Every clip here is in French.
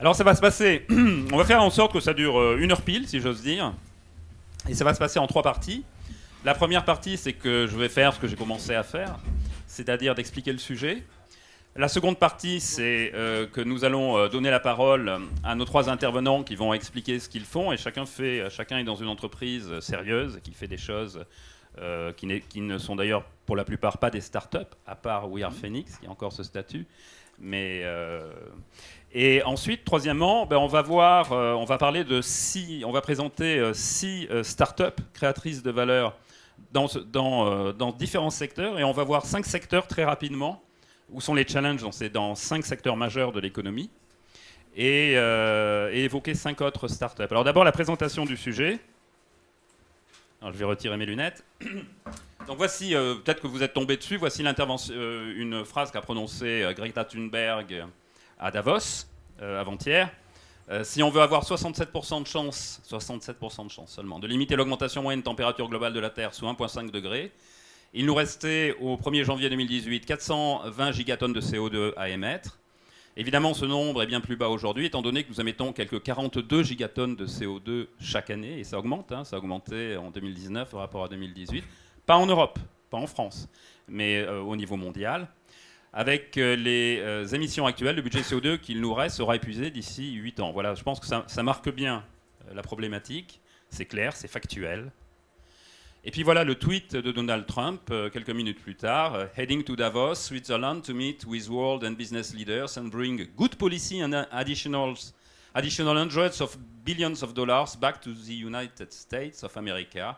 Alors ça va se passer, on va faire en sorte que ça dure euh, une heure pile, si j'ose dire. Et ça va se passer en trois parties. La première partie, c'est que je vais faire ce que j'ai commencé à faire, c'est-à-dire d'expliquer le sujet. La seconde partie, c'est euh, que nous allons euh, donner la parole à nos trois intervenants qui vont expliquer ce qu'ils font. Et chacun, fait, chacun est dans une entreprise sérieuse qui fait des choses qui, ne sont d'ailleurs pour la plupart pas des startups, à part We Are Phoenix, qui a encore ce statut. Mais et ensuite, troisièmement, ben, on va voir, euh, on va parler de six, on va présenter euh, six euh, startups créatrices de valeur dans, différents secteurs, et on va voir cinq secteurs très rapidement où sont les challenges. C'est dans cinq secteurs majeurs de l'économie, et, évoquer cinq autres startups. Alors d'abord la présentation du sujet. Je vais retirer mes lunettes. Donc voici, peut-être que vous êtes tombé dessus. Voici une phrase qu'a prononcée Greta Thunberg à Davos euh, avant-hier. Euh, si on veut avoir 67% de chance, 67% de chance seulement, de limiter l'augmentation moyenne de température globale de la Terre sous 1,5 degré, il nous restait au 1er janvier 2018 420 gigatonnes de CO2 à émettre. Évidemment, ce nombre est bien plus bas aujourd'hui, étant donné que nous émettons quelques 42 gigatonnes de CO2 chaque année, et ça augmente, hein, ça a augmenté en 2019 par rapport à 2018. Pas en Europe, pas en France, mais euh, au niveau mondial. Avec euh, les euh, émissions actuelles, le budget CO2 qu'il nous reste sera épuisé d'ici 8 ans. Voilà, je pense que ça, marque bien euh, la problématique. C'est clair, c'est factuel. Et puis voilà le tweet de Donald Trump quelques minutes plus tard. Heading to Davos, Switzerland to meet with world and business leaders and bring good policy and additional, additional hundreds of billions of dollars back to the United States of America.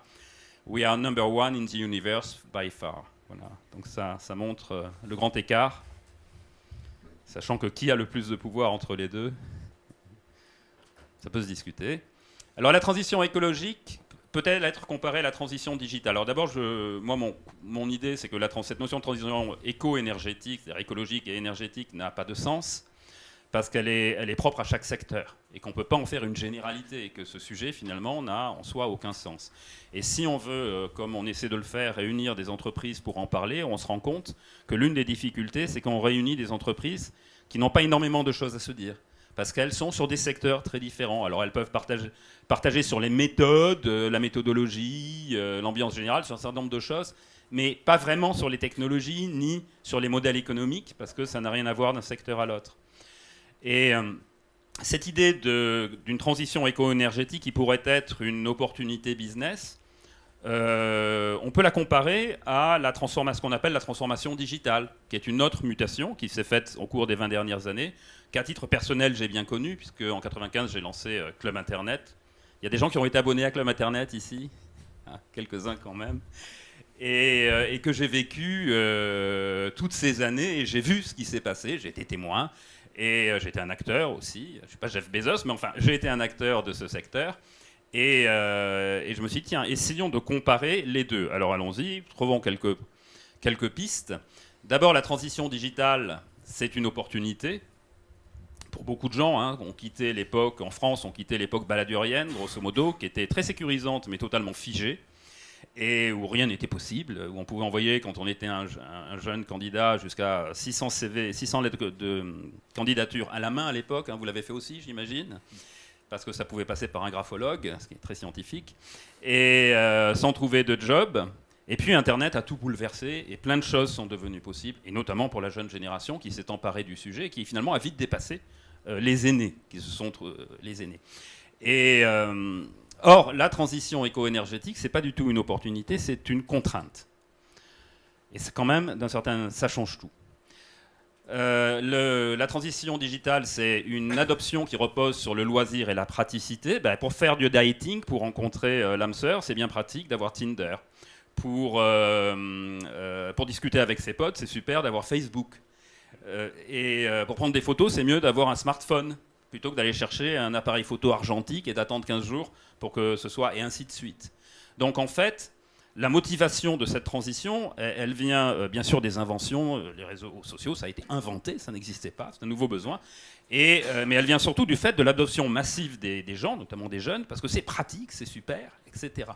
We are number one in the universe by far. Donc ça, montre euh, le grand écart, sachant que qui a le plus de pouvoir entre les deux Ça peut se discuter. Alors la transition écologique peut-elle être comparée à la transition digitale? Alors d'abord, moi, mon, idée, c'est que cette notion de transition éco-énergétique, c'est-à-dire écologique et énergétique, n'a pas de sens parce qu'elle est, elle est propre à chaque secteur et qu'on ne peut pas en faire une généralité et que ce sujet finalement n'a en soi aucun sens. Et si on veut, euh, comme on essaie de le faire, réunir des entreprises pour en parler, on se rend compte que l'une des difficultés, c'est qu'on réunit des entreprises qui n'ont pas énormément de choses à se dire parce qu'elles sont sur des secteurs très différents. Alors elles peuvent partager, sur les méthodes, euh, la méthodologie, euh, l'ambiance générale, sur un certain nombre de choses, mais pas vraiment sur les technologies ni sur les modèles économiques, parce que ça n'a rien à voir d'un secteur à l'autre. Et cette idée d'une transition éco-énergétique qui pourrait être une opportunité business, euh, on peut la comparer à la ce qu'on appelle la transformation digitale, qui est une autre mutation qui s'est faite au cours des 20 dernières années, qu'à titre personnel j'ai bien connu, puisque en 95 j'ai lancé euh, Club Internet. Il y a des gens qui ont été abonnés à Club Internet ici, ah, quelques-uns quand même, et, que j'ai vécu toutes ces années et j'ai vu ce qui s'est passé, j'ai été témoin. Et euh, j'étais un acteur aussi. Je ne suis pas Jeff Bezos, mais enfin, j'ai été un acteur de ce secteur. Euh, et, je me suis dit, tiens, essayons de comparer les deux. Alors allons-y, trouvons quelques, quelques pistes. D'abord, la transition digitale, c'est une opportunité. Pour beaucoup de gens, hein, ont quitté l'époque, en France, ont quitté l'époque baladurienne, grosso modo, qui était très sécurisante, mais totalement figée et où rien n'était possible, où on pouvait envoyer, quand on était un, jeune candidat, jusqu'à 600 CV, 600 lettres de, candidature à la main à l'époque. Hein, vous l'avez fait aussi, j'imagine parce que ça pouvait passer par un graphologue, ce qui est très scientifique, et euh, sans trouver de job. Et puis Internet a tout bouleversé et plein de choses sont devenues possibles, et notamment pour la jeune génération qui s'est emparée du sujet et qui finalement a vite dépassé euh, les aînés, qui sont euh, les aînés. Et Or, la transition éco-énergétique, ce n'est pas du tout une opportunité, c'est une contrainte. Et c'est quand même, d'un certain, ça change tout. Euh, la transition digitale, c'est une adoption qui repose sur le loisir et la praticité. Ben, pour faire du dating, pour rencontrer euh, l'âme sœur, c'est bien pratique d'avoir Tinder. Pour, euh, pour discuter avec ses potes, c'est super d'avoir Facebook. et pour prendre des photos, c'est mieux d'avoir un smartphone plutôt que d'aller chercher un appareil photo argentique et d'attendre 15 jours pour que ce soit, et ainsi de suite. Donc en fait, la motivation de cette transition, elle, vient euh, bien sûr des inventions, euh, les réseaux sociaux, ça a été inventé, ça n'existait pas, c'est un nouveau besoin, et, euh, mais elle vient surtout du fait de l'adoption massive des, gens, notamment des jeunes, parce que c'est pratique, c'est super, etc.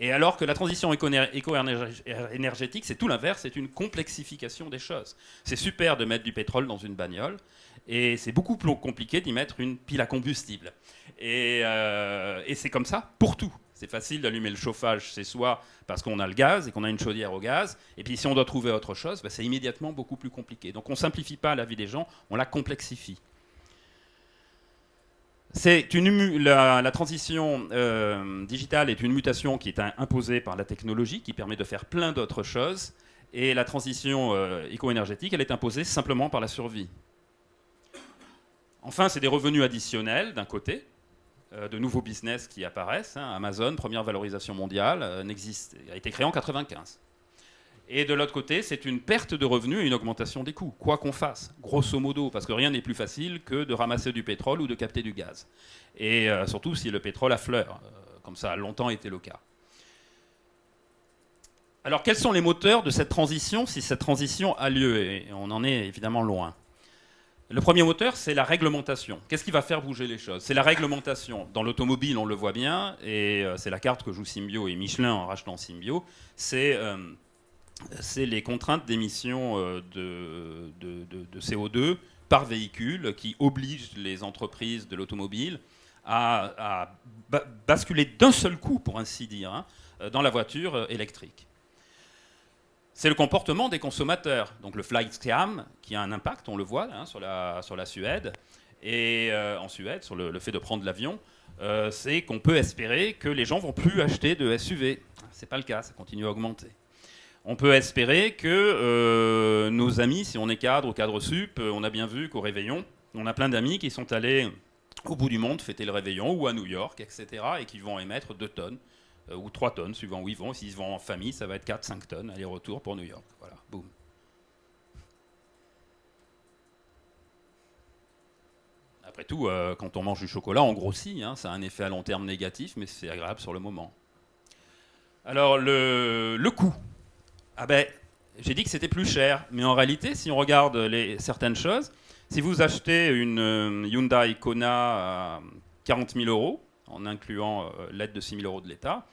Et alors que la transition éco-énergétique, c'est tout l'inverse, c'est une complexification des choses. C'est super de mettre du pétrole dans une bagnole, Et c'est beaucoup plus compliqué d'y mettre une pile à combustible. Et, euh, et c'est comme ça pour tout. C'est facile d'allumer le chauffage, c'est soit parce qu'on a le gaz et qu'on a une chaudière au gaz, et puis si on doit trouver autre chose, bah, c'est immédiatement beaucoup plus compliqué. Donc on ne simplifie pas la vie des gens, on la complexifie. Une, la, la, transition euh, digitale est une mutation qui est imposée par la technologie, qui permet de faire plein d'autres choses, et la transition euh, éco-énergétique, elle est imposée simplement par la survie. Enfin, c'est des revenus additionnels d'un côté, euh, de nouveaux business qui apparaissent. Hein. Amazon, première valorisation mondiale, euh, a été créé en 95. Et de l'autre côté, c'est une perte de revenus et une augmentation des coûts, quoi qu'on fasse, grosso modo, parce que rien n'est plus facile que de ramasser du pétrole ou de capter du gaz. Et euh, surtout si le pétrole affleure, comme ça a longtemps été le cas. Alors quels sont les moteurs de cette transition si cette transition a lieu? Et on en est évidemment loin. Le premier moteur, c'est la réglementation. Qu'est-ce qui va faire bouger les choses? C'est la réglementation. Dans l'automobile, on le voit bien, et euh, c'est la carte que joue Symbio et Michelin en rachetant Symbio. C'est euh, les contraintes d'émission euh, de, CO2 par véhicule qui obligent les entreprises de l'automobile à, basculer d'un seul coup, pour ainsi dire, hein, dans la voiture électrique c'est le comportement des consommateurs. Donc le flight scam, qui a un impact, on le voit hein, sur, la, Suède, et euh, en Suède, sur le, fait de prendre l'avion, euh, c'est qu'on peut espérer que les gens vont plus acheter de SUV. C'est pas le cas, ça continue à augmenter. On peut espérer que euh, nos amis, si on est cadre ou cadre sup, on a bien vu qu'au réveillon, on a plein d'amis qui sont allés au bout du monde fêter le réveillon ou à New York, etc., et qui vont émettre 2 tonnes ou 3 tonnes, suivant où ils vont. S'ils vont en famille, ça va être 4-5 tonnes, aller-retour pour New York. Voilà, boum. Après tout, euh, quand on mange du chocolat, on grossit. Hein. ça a un effet à long terme négatif, mais c'est agréable sur le moment. Alors, le, le coût. Ah ben, j'ai dit que c'était plus cher, mais en réalité, si on regarde les, certaines choses, si vous achetez une euh, Hyundai Kona à 40 000 euros, en incluant euh, l'aide de 6 000 euros de l'État,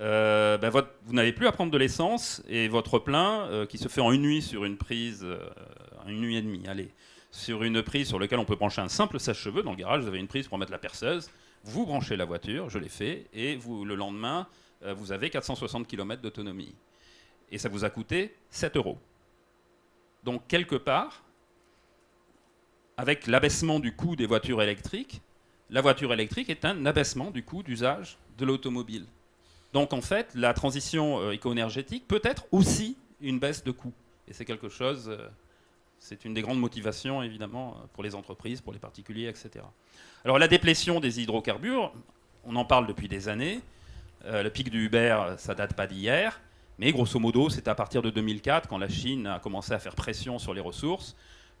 euh, ben vous n'avez plus à prendre de l'essence et votre plein, euh, qui se fait en une nuit sur une prise, une nuit et demie, allez, sur une prise sur laquelle on peut brancher un simple sèche-cheveux. Dans le garage, vous avez une prise pour mettre la perceuse. Vous branchez la voiture, je l'ai fait, et le lendemain, vous avez 460 km d'autonomie. Et ça vous a coûté 7 euros. Donc, quelque part, avec l'abaissement du coût des voitures électriques, la voiture électrique est un abaissement du coût d'usage de l'automobile. Donc en fait, la transition euh, éco-énergétique peut être aussi une baisse de coût. Et c'est quelque chose, euh, c'est une des grandes motivations évidemment pour les entreprises, pour les particuliers, etc. Alors la déplétion des hydrocarbures, on en parle depuis des années. Euh, le pic du Uber, ça date pas d'hier. Mais grosso modo, c'est à partir de 2004, quand la Chine a commencé à faire pression sur les ressources,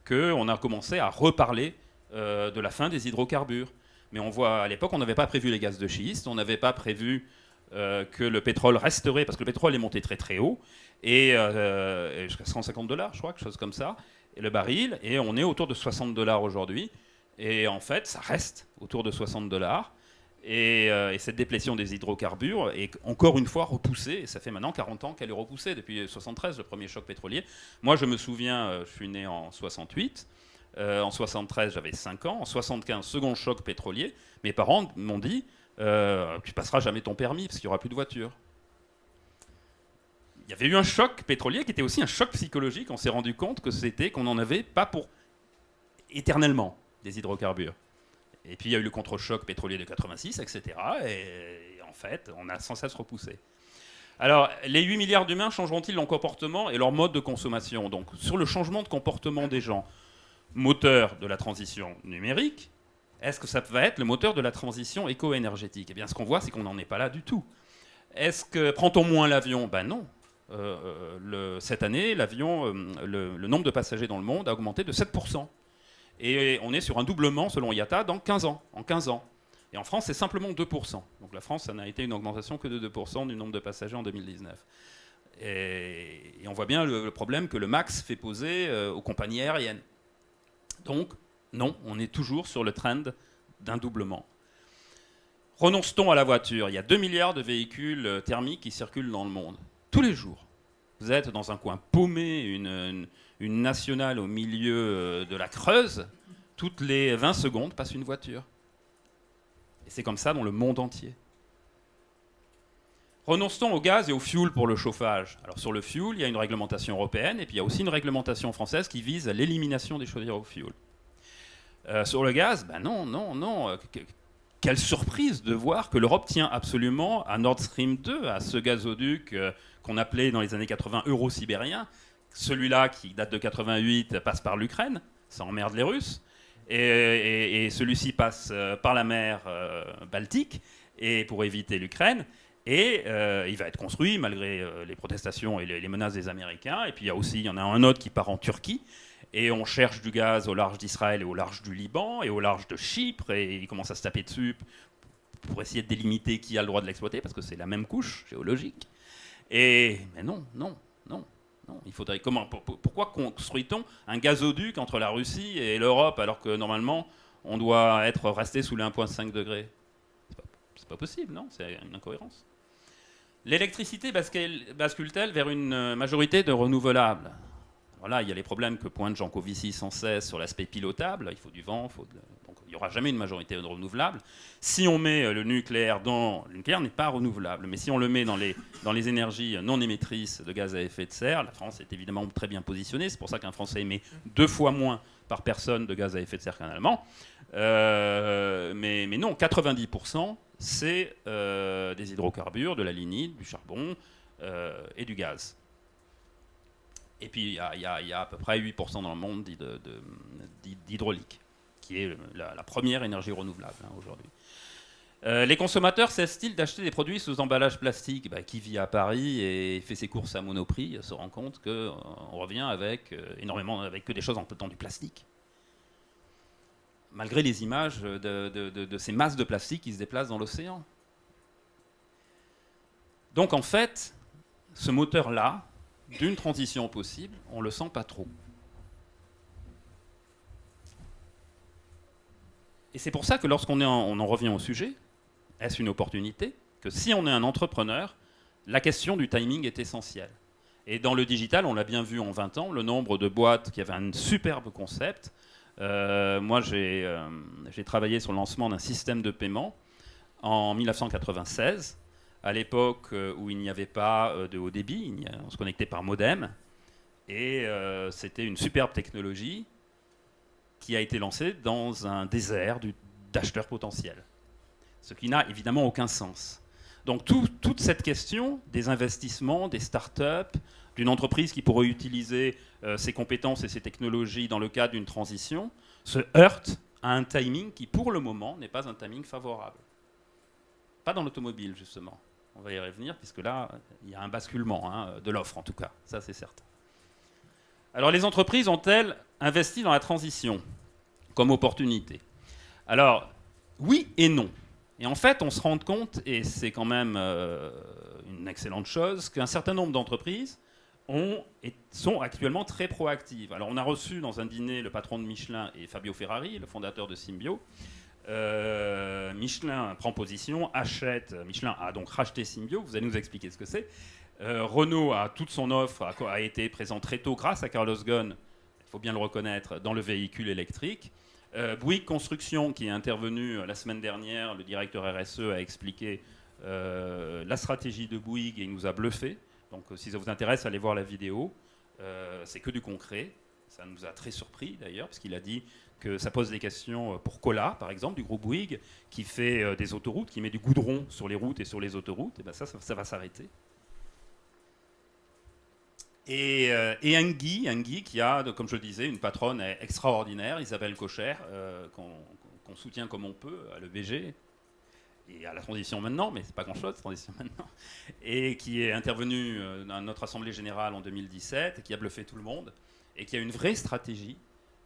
qu'on a commencé à reparler de la fin des hydrocarbures. Mais on voit, à l'époque, on n'avait pas prévu les gaz de schiste, on n'avait pas prévu euh, que le pétrole resterait, parce que le pétrole est monté très très haut, et euh, jusqu'à 150 dollars, je crois, quelque chose comme ça, et le baril, et on est autour de 60 dollars aujourd'hui. Et en fait, ça reste autour de 60 dollars. Euh, et, cette déplétion des hydrocarbures est encore une fois repoussée, et ça fait maintenant 40 ans qu'elle est repoussée, depuis 73, le premier choc pétrolier. Moi, je me souviens, je suis né en 68, euh, en 73, j'avais 5 ans. En 75, second choc pétrolier. Mes parents m'ont dit euh, Tu passeras jamais ton permis parce qu'il n'y aura plus de voiture. Il y avait eu un choc pétrolier qui était aussi un choc psychologique. On s'est rendu compte que c'était qu'on n'en avait pas pour éternellement des hydrocarbures. Et puis il y a eu le contre-choc pétrolier de 86, etc. Et, en fait, on a sans cesse repoussé. Alors, les 8 milliards d'humains changeront-ils leur comportement et leur mode de consommation? Donc, sur le changement de comportement des gens, moteur de la transition numérique, est-ce que ça va être le moteur de la transition éco-énergétique? Eh bien, ce qu'on voit, c'est qu'on n'en est pas là du tout. Est-ce que prend-on moins l'avion? Ben non. Euh, euh, cette année, l'avion, euh, le, nombre de passagers dans le monde a augmenté de 7%. Et on est sur un doublement, selon IATA, dans 15 ans. En 15 ans. Et en France, c'est simplement 2%. Donc la France, ça n'a été une augmentation que de 2% du nombre de passagers en 2019. Et, on voit bien le, problème que le MAX fait poser aux compagnies aériennes. Donc, non, on est toujours sur le trend d'un doublement. Renonce-t-on à la voiture? Il y a 2 milliards de véhicules euh, thermiques qui circulent dans le monde, tous les jours. Vous êtes dans un coin paumé, une, nationale au milieu euh, de la Creuse, toutes les 20 secondes passe une voiture. Et c'est comme ça dans le monde entier. Renonce-t-on au gaz et au fuel pour le chauffage? Alors sur le fuel, il y a une réglementation européenne et puis il y a aussi une réglementation française qui vise l'élimination des chaudières au fuel. Euh, sur le gaz, ben non, non, non. Euh, quelle surprise de voir que l'Europe tient absolument à Nord Stream 2, à ce gazoduc euh, qu'on appelait dans les années 80 euro-sibérien. Celui-là, qui date de 88, passe par l'Ukraine, ça emmerde les Russes. Et, celui-ci passe par la mer Baltique et pour éviter l'Ukraine. Et il va être construit malgré les protestations et les, menaces des Américains. Et puis il y a aussi, il y en a un autre qui part en Turquie et on cherche du gaz au large d'Israël et au large du Liban et au large de Chypre, et ils commencent à se taper dessus pour essayer de délimiter qui a le droit de l'exploiter, parce que c'est la même couche géologique. Et mais non, non, non, non. Il faudrait comment Pourquoi construit-on un gazoduc entre la Russie et l'Europe alors que normalement on doit être resté sous les 1,5 degrés? C'est pas, pas possible, non? C'est une incohérence. L'électricité bascule-t-elle vers une majorité de renouvelables voilà, il y a les problèmes que pointe Jean Covici sans cesse sur l'aspect pilotable. Il faut du vent, il n'y aura jamais une majorité renouvelable. Si on met euh, le nucléaire dans... Le nucléaire n'est pas renouvelable, mais si on le met dans les, énergies non émettrices de gaz à effet de serre, la France est évidemment très bien positionnée. C'est pour ça qu'un Français émet deux fois moins par personne de gaz à effet de serre qu'un Allemand. Euh, mais, non, 90%, c'est euh, des hydrocarbures, de la lignite, du charbon et du gaz. Et puis, il y, a, à peu près 8% dans le monde d'hydraulique, qui est la, première énergie renouvelable hein, aujourd'hui. Euh, les consommateurs cessent-ils d'acheter des produits sous emballage plastique? Bah, Qui vit à Paris et fait ses courses à Monoprix se rend compte qu'on euh, revient avec euh, énormément, avec que des choses en dans du plastique. Malgré les images de ces masses de plastique qui se déplacent dans l'océan. Donc en fait, ce moteur-là, d'une transition possible, on ne le sent pas trop. Et c'est pour ça que lorsqu'on on en revient au sujet, est-ce une opportunité Que si on est un entrepreneur, la question du timing est essentielle. Et dans le digital, on l'a bien vu en 20 ans, le nombre de boîtes qui avaient un superbe concept. Euh, moi, euh, j'ai travaillé sur le lancement d'un système de paiement en 1996 à l'époque euh, où il n'y avait pas de haut débit, on se connectait par modem, et c'était une superbe technologie qui a été lancée dans un désert d'acheteurs potentiels, ce qui n'a évidemment aucun sens. Donc toute cette question des investissements, des start-up, d'une entreprise qui pourrait utiliser ses compétences et ses technologies dans le cadre d'une transition, se heurte à un timing qui, pour le moment, n'est pas un timing favorable. Pas dans l'automobile, justement. On va y revenir, puisque là, il y a un basculement hein, de l'offre, en tout cas. Ça, c'est certain. Alors, les entreprises ont-elles investi dans la transition comme opportunité? Alors, oui et non. Et en fait, on se rend compte, et c'est quand même euh, une excellente chose, qu'un certain nombre d'entreprises sont actuellement très proactives. Alors, on a reçu dans un dîner le patron de Michelin et Fabio Ferrari, le fondateur de Symbio, euh, Michelin prend position, achète. Michelin a donc racheté Symbio. Vous allez nous expliquer ce que c'est. Euh, Renault a toute son offre, a, été présent très tôt grâce à Carlos Ghosn, il faut bien le reconnaître, dans le véhicule électrique. Euh, Bouygues Construction, qui est intervenu la semaine dernière, le directeur RSE a expliqué la stratégie de Bouygues et il nous a bluffé. Donc si ça vous intéresse, allez voir la vidéo. c'est que du concret. Ça nous a très surpris d'ailleurs, parce qu'il a dit que ça pose des questions euh, pour Cola, par exemple, du groupe Bouygues, qui fait euh, des autoroutes, qui met du goudron sur les routes et sur les autoroutes, et ben ça, ça, va s'arrêter. Et, euh, et qui a, comme je le disais, une patronne extraordinaire, Isabelle Cocher, qu'on soutient comme on peut à l'EBG, et à la transition maintenant, mais c'est pas grand-chose, transition maintenant, et qui est intervenue dans notre Assemblée Générale en 2017, et qui a bluffé tout le monde, et qui a une vraie stratégie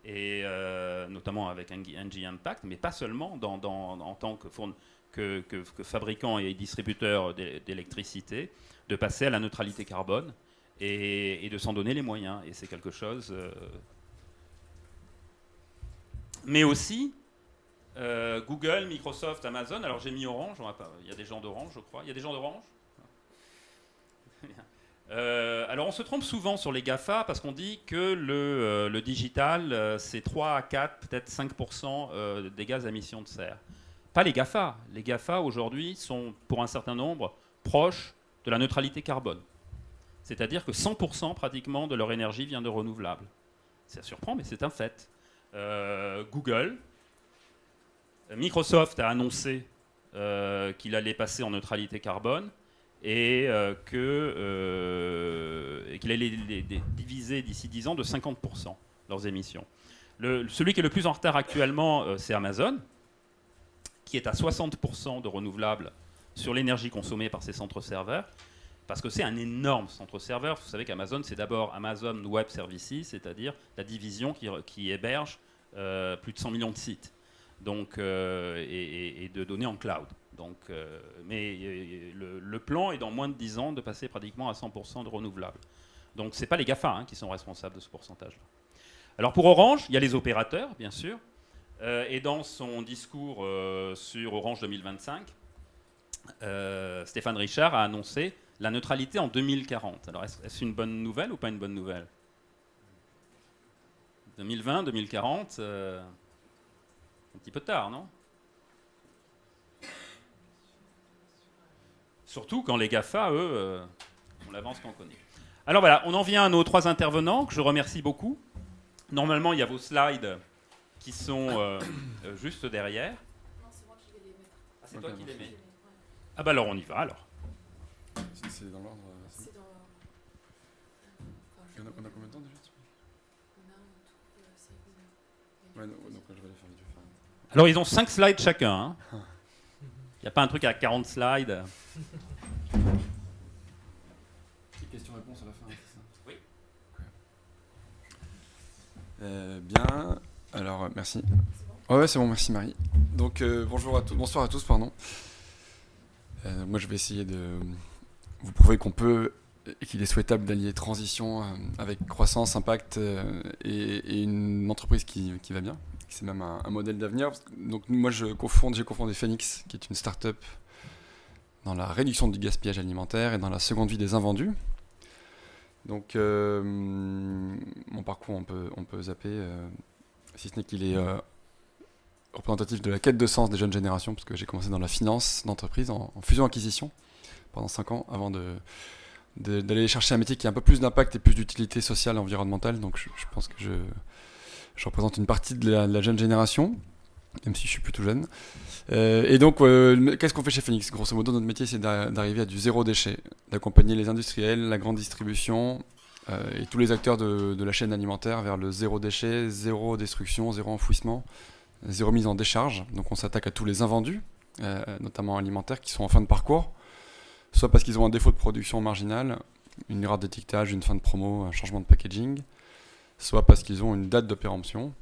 et euh, notamment avec NG Impact, mais pas seulement en tant que, fabricant et distributeur d'électricité, de passer à la neutralité carbone et, de s'en donner les moyens. Et c'est quelque chose. Euh, mais aussi euh, Google, Microsoft, Amazon. Alors j'ai mis Orange, il y a des gens d'Orange, je crois. Il y a des gens d'Orange? Euh, alors on se trompe souvent sur les GAFA parce qu'on dit que le, euh, digital, c'est 3 à 4, peut-être 5% des gaz à émissions de serre. Pas les GAFA. Les GAFA aujourd'hui sont pour un certain nombre proches de la neutralité carbone. C'est-à-dire que 100% pratiquement de leur énergie vient de renouvelables. Ça surprend, mais c'est un fait. Google, Microsoft a annoncé qu'il allait passer en neutralité carbone et euh, euh, qu'il allait les, diviser d'ici 10 ans de 50% leurs émissions. celui qui est le plus en retard actuellement, euh, c'est Amazon, qui est à 60% de renouvelables sur l'énergie consommée par ses centres serveurs, parce que c'est un énorme centre serveur. Vous savez qu'Amazon, c'est d'abord Amazon Web Services, c'est-à-dire la division qui, héberge plus de 100 millions de sites donc, et de données en cloud. Donc, euh, mais euh, le, plan est dans moins de 10 ans de passer pratiquement à 100% de renouvelables. Donc ce n'est pas les GAFA hein, qui sont responsables de ce pourcentage-là. Alors pour Orange, il y a les opérateurs, bien sûr. Euh, et dans son discours sur Orange 2025, Stéphane Richard a annoncé la neutralité en 2040. Alors est-ce une bonne nouvelle ou pas une bonne nouvelle? 2020, 2040, un petit peu tard, non? Surtout quand les GAFA, eux, euh, on l'avance qu'on connaît. Alors voilà, on en vient à nos trois intervenants, que je remercie beaucoup. Normalement, il y a vos slides qui sont euh, euh, juste derrière. Non, c'est moi qui vais les mettre. Ah, c'est toi qui les mets Ah bah alors on y va alors. C'est dans l'ordre. C'est dans... on, a, on a combien de temps déjà On a tout. Ouais, donc je vais les faire vite. Alors ils ont cinq slides chacun. Hein. Il n'y a pas un truc à 40 slides. Questions-réponses à la fin, c'est ça? Oui. Euh, bien. Alors, euh, merci. ouais, c'est bon, merci Marie. Donc, euh, bonjour à tous, bonsoir à tous, pardon. moi, je vais essayer de vous prouver qu'on peut et qu'il est souhaitable d'allier transition avec croissance, impact et, une entreprise qui, qui va bien c'est même un, modèle d'avenir. Donc moi, je cofonde, j'ai cofondé Phoenix, qui est une start-up dans la réduction du gaspillage alimentaire et dans la seconde vie des invendus. Donc euh, mon parcours, on peut, on peut zapper, euh, si ce n'est qu'il est euh, représentatif de la quête de sens des jeunes générations, parce que j'ai commencé dans la finance d'entreprise, en, fusion-acquisition, pendant 5 ans, avant d'aller chercher un métier qui a un peu plus d'impact et plus d'utilité sociale et environnementale. Donc je pense que je, je représente une partie de la, jeune génération, même si je suis plutôt jeune. Euh, et donc, euh, qu'est-ce qu'on fait chez Phoenix? Grosso modo, notre métier, c'est d'arriver à du zéro déchet, d'accompagner les industriels, la grande distribution euh, et tous les acteurs de, la chaîne alimentaire vers le zéro déchet, zéro destruction, zéro enfouissement, zéro mise en décharge. Donc, on s'attaque à tous les invendus, notamment alimentaires, qui sont en fin de parcours, soit parce qu'ils ont un défaut de production marginale, une erreur d'étiquetage, une fin de promo, un changement de packaging, soit parce qu'ils ont une date de péremption,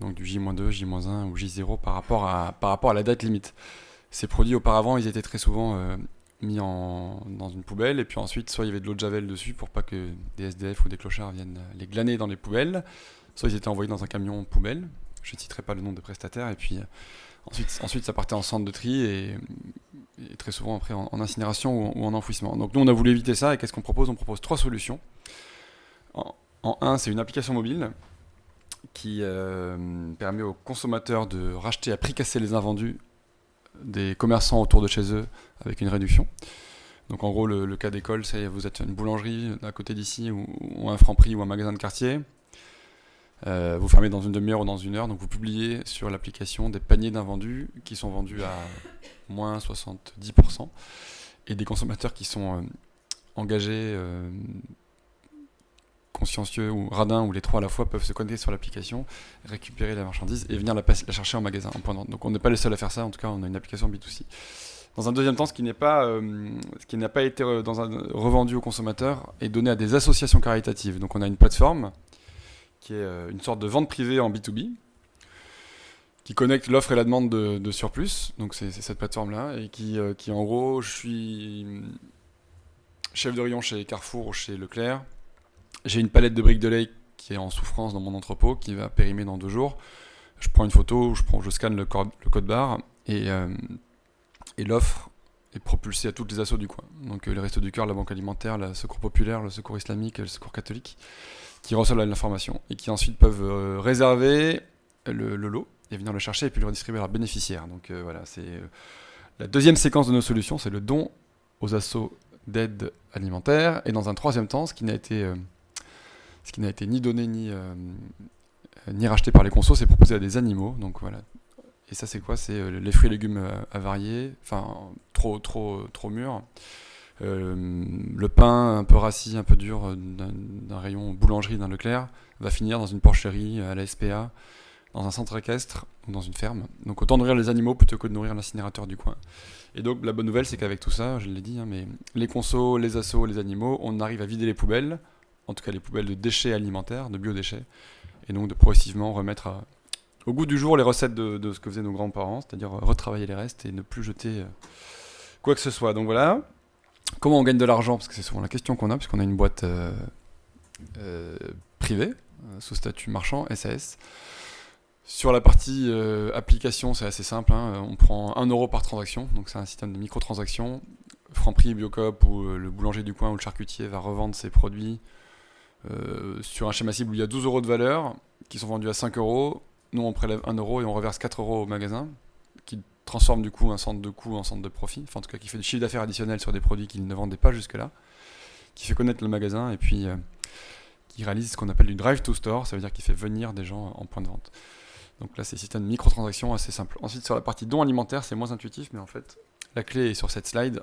donc du J-2, J-1 ou J0 par rapport, à, par rapport à la date limite. Ces produits auparavant, ils étaient très souvent euh, mis en, dans une poubelle, et puis ensuite, soit il y avait de l'eau de javel dessus pour pas que des SDF ou des clochards viennent les glaner dans les poubelles, soit ils étaient envoyés dans un camion poubelle, je ne citerai pas le nom de prestataire, et puis euh, ensuite, ensuite ça partait en centre de tri, et, très souvent après en, incinération ou en, enfouissement. Donc nous, on a voulu éviter ça, et qu'est-ce qu'on propose? On propose trois solutions. Un, c'est une application mobile qui euh, permet aux consommateurs de racheter à prix cassé les invendus des commerçants autour de chez eux avec une réduction. Donc en gros, le, cas d'école, c'est vous êtes une boulangerie à côté d'ici ou, un franc prix ou un magasin de quartier. Euh, vous fermez dans une demi-heure ou dans une heure, donc vous publiez sur l'application des paniers d'invendus qui sont vendus à moins 70% et des consommateurs qui sont euh, engagés consciencieux ou radins ou les trois à la fois peuvent se connecter sur l'application, récupérer la marchandise et venir la, chercher en magasin. Donc on n'est pas les seuls à faire ça, en tout cas on a une application B2C. Dans un deuxième temps, ce qui n'est pas, euh, ce qui n'a pas été dans un, revendu aux consommateurs est donné à des associations caritatives. Donc on a une plateforme qui est euh, une sorte de vente privée en B2B qui connecte l'offre et la demande de, surplus. Donc c'est cette plateforme-là et qui, euh, qui en gros, je suis chef de rayon chez Carrefour ou chez Leclerc j'ai une palette de briques de lait qui est en souffrance dans mon entrepôt, qui va périmer dans deux jours. Je prends une photo, je, scanne le code, le barre et, euh, et l'offre et propulsé à toutes les assauts du coin. Donc les Restos du Cœur, la Banque Alimentaire, le Secours Populaire, le Secours Islamique, le Secours Catholique, qui reçoivent l'information et qui ensuite peuvent réserver le, lot et venir le chercher et puis le redistribuer à leurs bénéficiaires. Donc voilà, c'est la deuxième séquence de nos solutions, c'est le don aux assauts d'aide alimentaire. Et dans un troisième temps, ce qui n'a été, euh, ce qui n'a été ni donné ni, euh, ni racheté par les consos, c'est proposé à des animaux. Donc voilà. Et ça, c'est quoi? C'est euh, les fruits et légumes avariés, enfin trop, trop, trop mûrs. le pain un peu rassis, un peu dur d'un rayon boulangerie d'un Leclerc va finir dans une porcherie à la SPA dans un centre équestre ou dans une ferme. Donc autant nourrir les animaux plutôt que de nourrir l'incinérateur du coin. Et donc la bonne nouvelle, c'est qu'avec tout ça, je l'ai dit, hein, mais les consos, les assos, les animaux, on arrive à vider les poubelles, en tout cas les poubelles de déchets alimentaires, de biodéchets, et donc de progressivement remettre au goût du jour les recettes de, ce que faisaient nos grands-parents, c'est-à-dire retravailler les restes et ne plus jeter euh, quoi que ce soit. Donc voilà. Comment on gagne de l'argent? Parce que c'est souvent la question qu'on a, puisqu'on a une boîte euh, euh, privée, sous statut marchand, SAS. Sur la partie euh, application, c'est assez simple. Hein. On prend 1 euro par transaction, donc c'est un système de microtransactions. Franprix, Biocop ou euh, le boulanger du coin ou le charcutier va revendre ses produits euh, sur un schéma cible où il y a 12 euros de valeur qui sont vendus à 5 euros. Nous, on prélève 1 euro et on reverse 4 euros au magasin qui transforme du coup un centre de coût en centre de profit, enfin en tout cas qui fait du chiffre d'affaires additionnel sur des produits qu'il ne vendait pas jusque-là, qui fait connaître le magasin et puis qui réalise ce qu'on appelle du drive to store, ça veut dire qu'il fait venir des gens en point de vente. Donc là, c'est système de microtransactions assez simple. Ensuite, sur la partie don alimentaire, c'est moins intuitif, mais en fait, la clé est sur cette slide.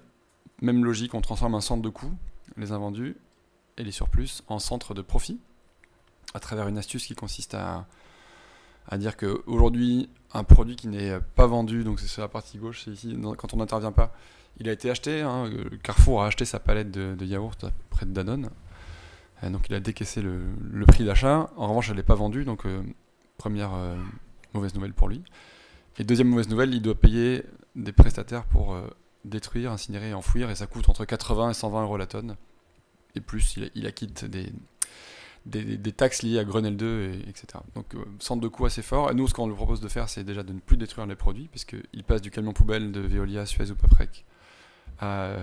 Même logique, on transforme un centre de coût, les invendus et les surplus, en centre de profit, à travers une astuce qui consiste à, à dire qu'aujourd'hui, un produit qui n'est pas vendu, donc c'est sur la partie gauche, c'est ici, quand on n'intervient pas, il a été acheté. Hein, Carrefour a acheté sa palette de, yaourt près de Danone. donc il a décaissé le, prix d'achat. En revanche, elle n'est pas vendue, donc euh, Première euh, mauvaise nouvelle pour lui. Et deuxième mauvaise nouvelle, il doit payer des prestataires pour euh, détruire, incinérer enfouir, et ça coûte entre 80 et 120 euros la tonne. Et plus, il, acquitte des, des, taxes liées à Grenelle 2, et, etc. Donc, euh, centre de coût assez fort. Et nous, ce qu'on lui propose de faire, c'est déjà de ne plus détruire les produits, puisqu'il passe du camion poubelle de Veolia, Suez ou Paprec à,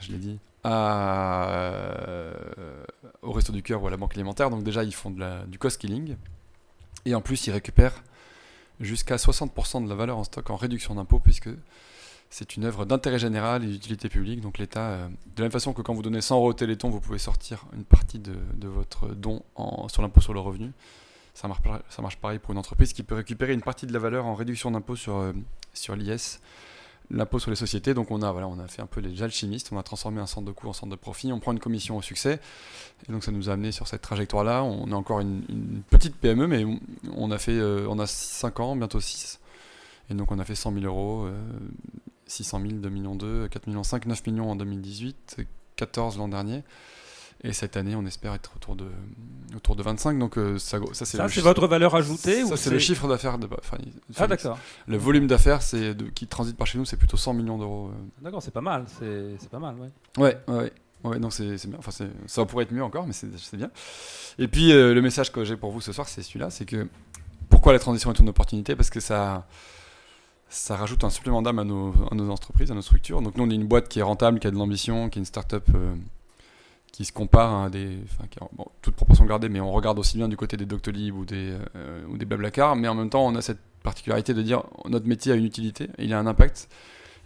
je l'ai dit, à, au Resto du Cœur ou à la Banque Alimentaire. Donc, déjà, ils font du cost-killing. Et en plus, ils récupèrent jusqu'à 60% de la valeur en stock en réduction d'impôt, puisque c'est une œuvre d'intérêt général et d'utilité publique. Donc l'État, euh, de la même façon que quand vous donnez 100 euros au Téléthon, vous pouvez sortir une partie de, votre don sur l'impôt sur le revenu. Ça marche, pareil pour une entreprise qui peut récupérer une partie de la valeur en réduction d'impôt sur, euh, sur l'IS l'impôt sur les sociétés. Donc on a, voilà, on a fait un peu les alchimistes, on a transformé un centre de coût en centre de profit, on prend une commission au succès. Et donc ça nous a amené sur cette trajectoire-là. On a encore une, petite PME, mais on a, fait, euh, on a 5 ans, bientôt 6. Et donc on a fait 100 000 euros, 600 000, 2 millions 2, 4 millions 5, 9 millions en 2018, 14 l'an dernier. Et cette année, on espère être autour de, autour de 25. Donc euh, ça, ça c'est votre valeur ajoutée Ça, c'est le chiffre d'affaires. De, ah, d'accord. Le volume d'affaires qui transite par chez nous, c'est plutôt 100 millions d'euros. Euh. D'accord, c'est pas mal. C'est pas mal, ouais. Ouais, ouais. Ouais, non, c'est bien. Enfin, ça pourrait être mieux encore, mais c'est bien. Et puis, euh, le message que j'ai pour vous ce soir, c'est celui-là c'est que pourquoi la transition est une opportunité? Parce que ça, ça rajoute un supplément d'âme à nos, entreprises, à nos structures. Donc, nous, on est une boîte qui est rentable, qui a de l'ambition, qui est une start-up qui se compare à des. Enfin, bon, toute proportion gardée, mais on regarde aussi bien du côté des Doctolib ou des, euh, ou des Blablacar, mais en même temps, on a cette particularité de dire notre métier a une utilité, il a un impact.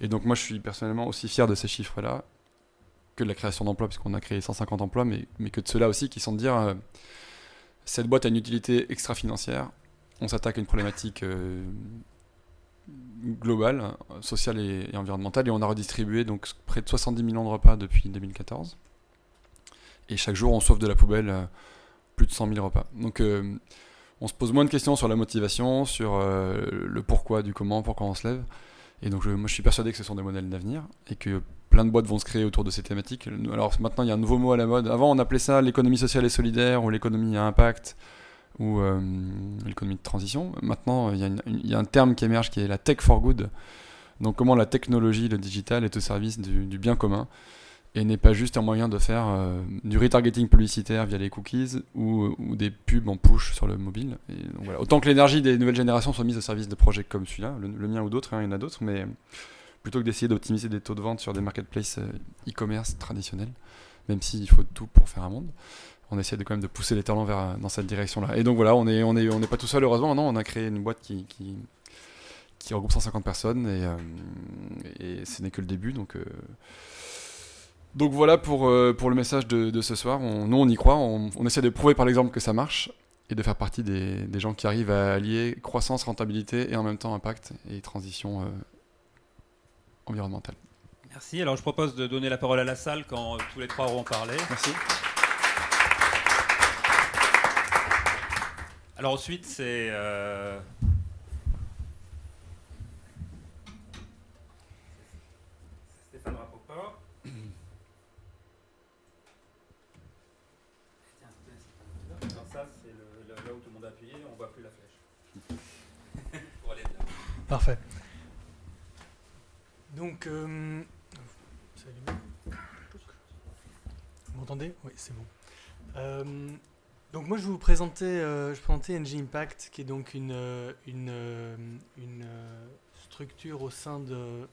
Et donc, moi, je suis personnellement aussi fier de ces chiffres-là que de la création d'emplois, puisqu'on a créé 150 emplois, mais, que de ceux-là aussi qui sont de dire euh, cette boîte a une utilité extra-financière, on s'attaque à une problématique. Globale, sociale et, et, environnementale, et on a redistribué donc près de 70 millions de repas depuis 2014. Et chaque jour, on sauve de la poubelle euh, plus de 100 000 repas. Donc, euh, on se pose moins de questions sur la motivation, sur euh, le pourquoi, du comment, pourquoi on se lève. Et donc, moi, je suis persuadé que ce sont des modèles d'avenir et que plein de boîtes vont se créer autour de ces thématiques. Alors, maintenant, il y a un nouveau mot à la mode. Avant, on appelait ça l'économie sociale et solidaire ou l'économie à impact ou l'économie de transition. Maintenant, il y, a un terme qui émerge qui est la tech for good. Donc, comment la technologie, le digital est au service du, bien commun et n'est pas juste un moyen de faire euh, du retargeting publicitaire via les cookies ou, ou, des pubs en push sur le mobile. Autant que l'énergie des nouvelles générations soit mise au service de projets comme celui-là, le, mien ou d'autres, hein, il y en a d'autres, mais plutôt que d'essayer d'optimiser des taux de vente sur des marketplaces euh, e-commerce traditionnels, même s'il faut tout pour faire un monde, on essaie de quand même de pousser les talents vers, dans cette direction-là. Et donc voilà, on n'est on est, on est pas tout seul heureusement, non, on a créé une boîte qui, qui, qui regroupe 150 personnes et, euh, et ce n'est que le début. Donc, euh, donc voilà pour, euh, pour le message de, de ce soir. On, nous, on y croit, on, on essaie de prouver par l'exemple que ça marche et de faire partie des, des, gens qui arrivent à allier croissance, rentabilité et en même temps impact et transition environnementale. Merci. Alors je propose de donner la parole à la salle quand tous les trois auront parlé. Merci. Alors ensuite, c'est... Euh... Stéphane Rapoport. Alors ça, c'est là où tout le monde a appuyé, on ne voit plus la flèche. Pour aller là. Parfait. Donc, euh... vous m'entendez? Oui, c'est bon. Euh, donc moi je vais vous présenter, euh, je NG Impact, qui est donc une, une, une structure au sein de...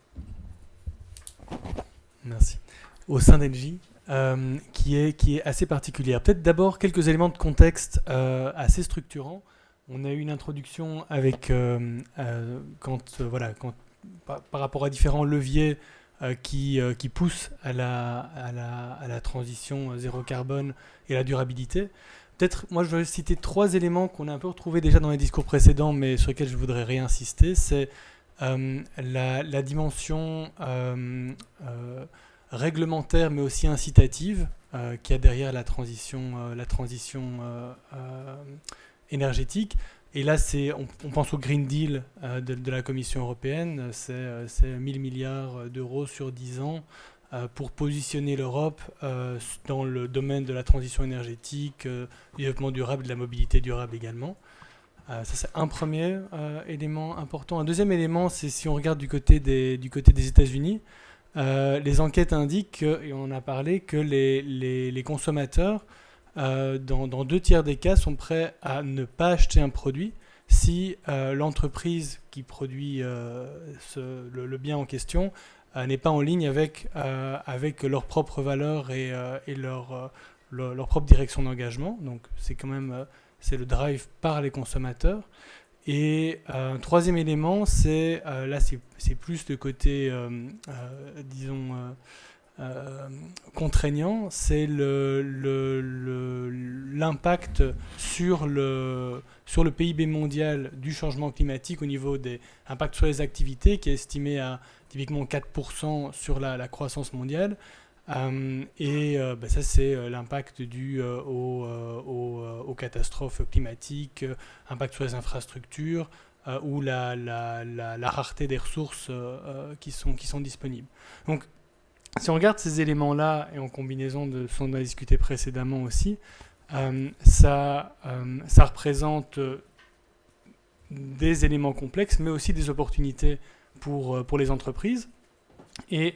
Merci. Au sein d'NG, euh, qui, est, qui est assez particulière. Peut-être d'abord quelques éléments de contexte euh, assez structurants. On a eu une introduction avec, euh, quand, voilà, par, par, rapport à différents leviers qui, qui poussent à la, à, la, à la transition zéro carbone et la durabilité. Peut-être, moi, je vais citer trois éléments qu'on a un peu retrouvés déjà dans les discours précédents, mais sur lesquels je voudrais réinsister. C'est euh, la, dimension euh, euh, réglementaire, mais aussi incitative, qu'il y a derrière la transition, énergétique. Et là, on, on, pense au Green Deal de, la Commission européenne, c'est 1000 milliards d'euros sur 10 ans pour positionner l'Europe euh, dans le domaine de la transition énergétique, euh, du développement durable, de la mobilité durable également. ça, c'est un premier élément important. Un deuxième élément, c'est si on regarde du côté des, États-Unis, les enquêtes indiquent, et on en a parlé, que les, consommateurs, dans, deux tiers des cas, sont prêts à ne pas acheter un produit si l'entreprise qui produit le, bien en question euh, n'est pas en ligne avec, euh, avec leurs propres valeurs et, euh, et leur, leur, propre direction d'engagement. Donc c'est quand même c'est le drive par les consommateurs. Et un troisième élément, c'est là c'est plus de côté, disons, euh, contraignant, c'est l'impact le, le, sur, le, sur le PIB mondial du changement climatique au niveau des impacts sur les activités, qui est estimé à typiquement 4% sur la, croissance mondiale. Euh, et euh, bah ça, c'est l'impact dû euh, aux, aux, catastrophes climatiques, impact sur les infrastructures ou la, la, la, rareté des ressources qui, sont, qui sont disponibles. Donc, si on regarde ces éléments-là, et en combinaison de ce qu'on a discuté précédemment aussi, euh, ça, euh, ça représente des éléments complexes, mais aussi des opportunités pour, pour les entreprises. Et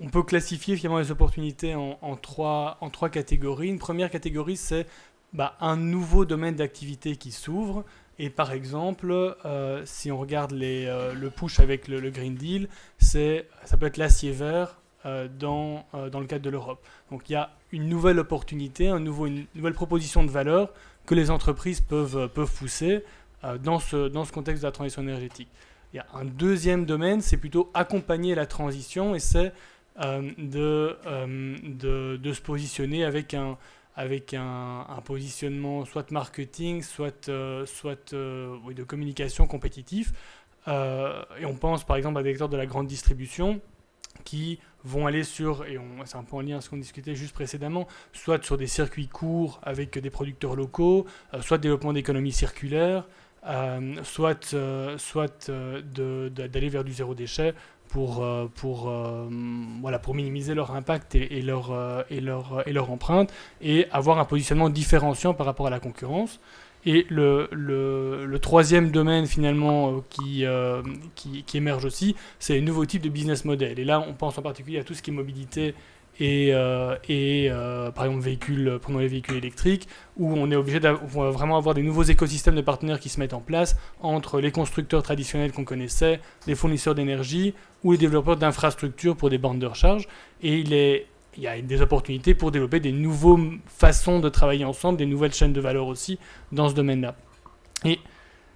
on peut classifier finalement les opportunités en, trois, en trois catégories. Une première catégorie, c'est bah, un nouveau domaine d'activité qui s'ouvre. Et par exemple, euh, si on regarde euh, le push avec le, Green Deal, ça peut être l'acier vert, euh, dans, euh, dans le cadre de l'Europe. Donc il y a une nouvelle opportunité, une nouvelle proposition de valeur que les entreprises peuvent, euh, peuvent pousser dans, ce, dans ce contexte de la transition énergétique. Il y a un deuxième domaine, c'est plutôt accompagner la transition et c'est de, de, de, se positionner avec un, positionnement soit marketing, soit, euh, euh, de communication compétitif. Euh, et on pense par exemple à des acteurs de la grande distribution qui vont aller sur, et c'est un peu en lien à ce qu'on discutait juste précédemment, soit sur des circuits courts avec des producteurs locaux, euh, soit développement d'économie circulaire, euh, soit, euh, soit d'aller vers du zéro déchet pour, pour, voilà, pour minimiser leur impact et, leur, et, leur, et leur empreinte, et avoir un positionnement différenciant par rapport à la concurrence. Et le, le, troisième domaine finalement euh, qui, euh, qui, qui, émerge aussi, c'est les nouveaux types de business model. Et là, on pense en particulier à tout ce qui est mobilité et, euh, euh, par exemple véhicules, prenons les véhicules électriques, où on est obligé de vraiment avoir des nouveaux écosystèmes de partenaires qui se mettent en place entre les constructeurs traditionnels qu'on connaissait, les fournisseurs d'énergie ou les développeurs d'infrastructures pour des bandes de recharge. Et il, y a des opportunités pour développer des nouvelles façons de travailler ensemble, des nouvelles chaînes de valeur aussi dans ce domaine-là. Et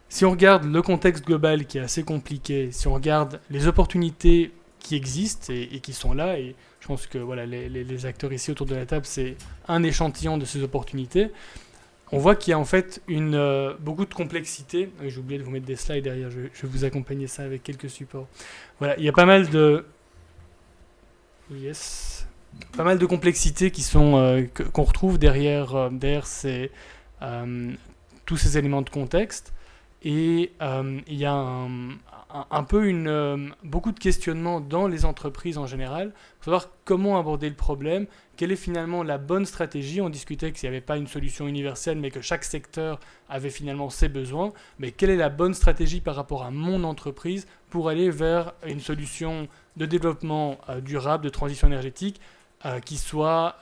si on regarde le contexte global qui est assez compliqué, si on regarde les opportunités qui existent et, et qui sont là, et pense que voilà, les, acteurs ici autour de la table, c'est un échantillon de ces opportunités. On voit qu'il y a en fait une, euh, beaucoup de complexité. J'ai oublié de vous mettre des slides derrière, je, vais vous accompagner ça avec quelques supports. Voilà, il y a pas mal de... Yes. Pas mal de complexités qui sont euh, qu'on retrouve derrière, euh, derrière ces, tous ces éléments de contexte. Et il y a un, un, peu euh, beaucoup de questionnements dans les entreprises en général pour savoir comment aborder le problème, quelle est finalement la bonne stratégie. On discutait qu'il n'y avait pas une solution universelle, mais que chaque secteur avait finalement ses besoins. Mais quelle est la bonne stratégie par rapport à mon entreprise pour aller vers une solution de développement euh, durable, de transition énergétique euh, qui soit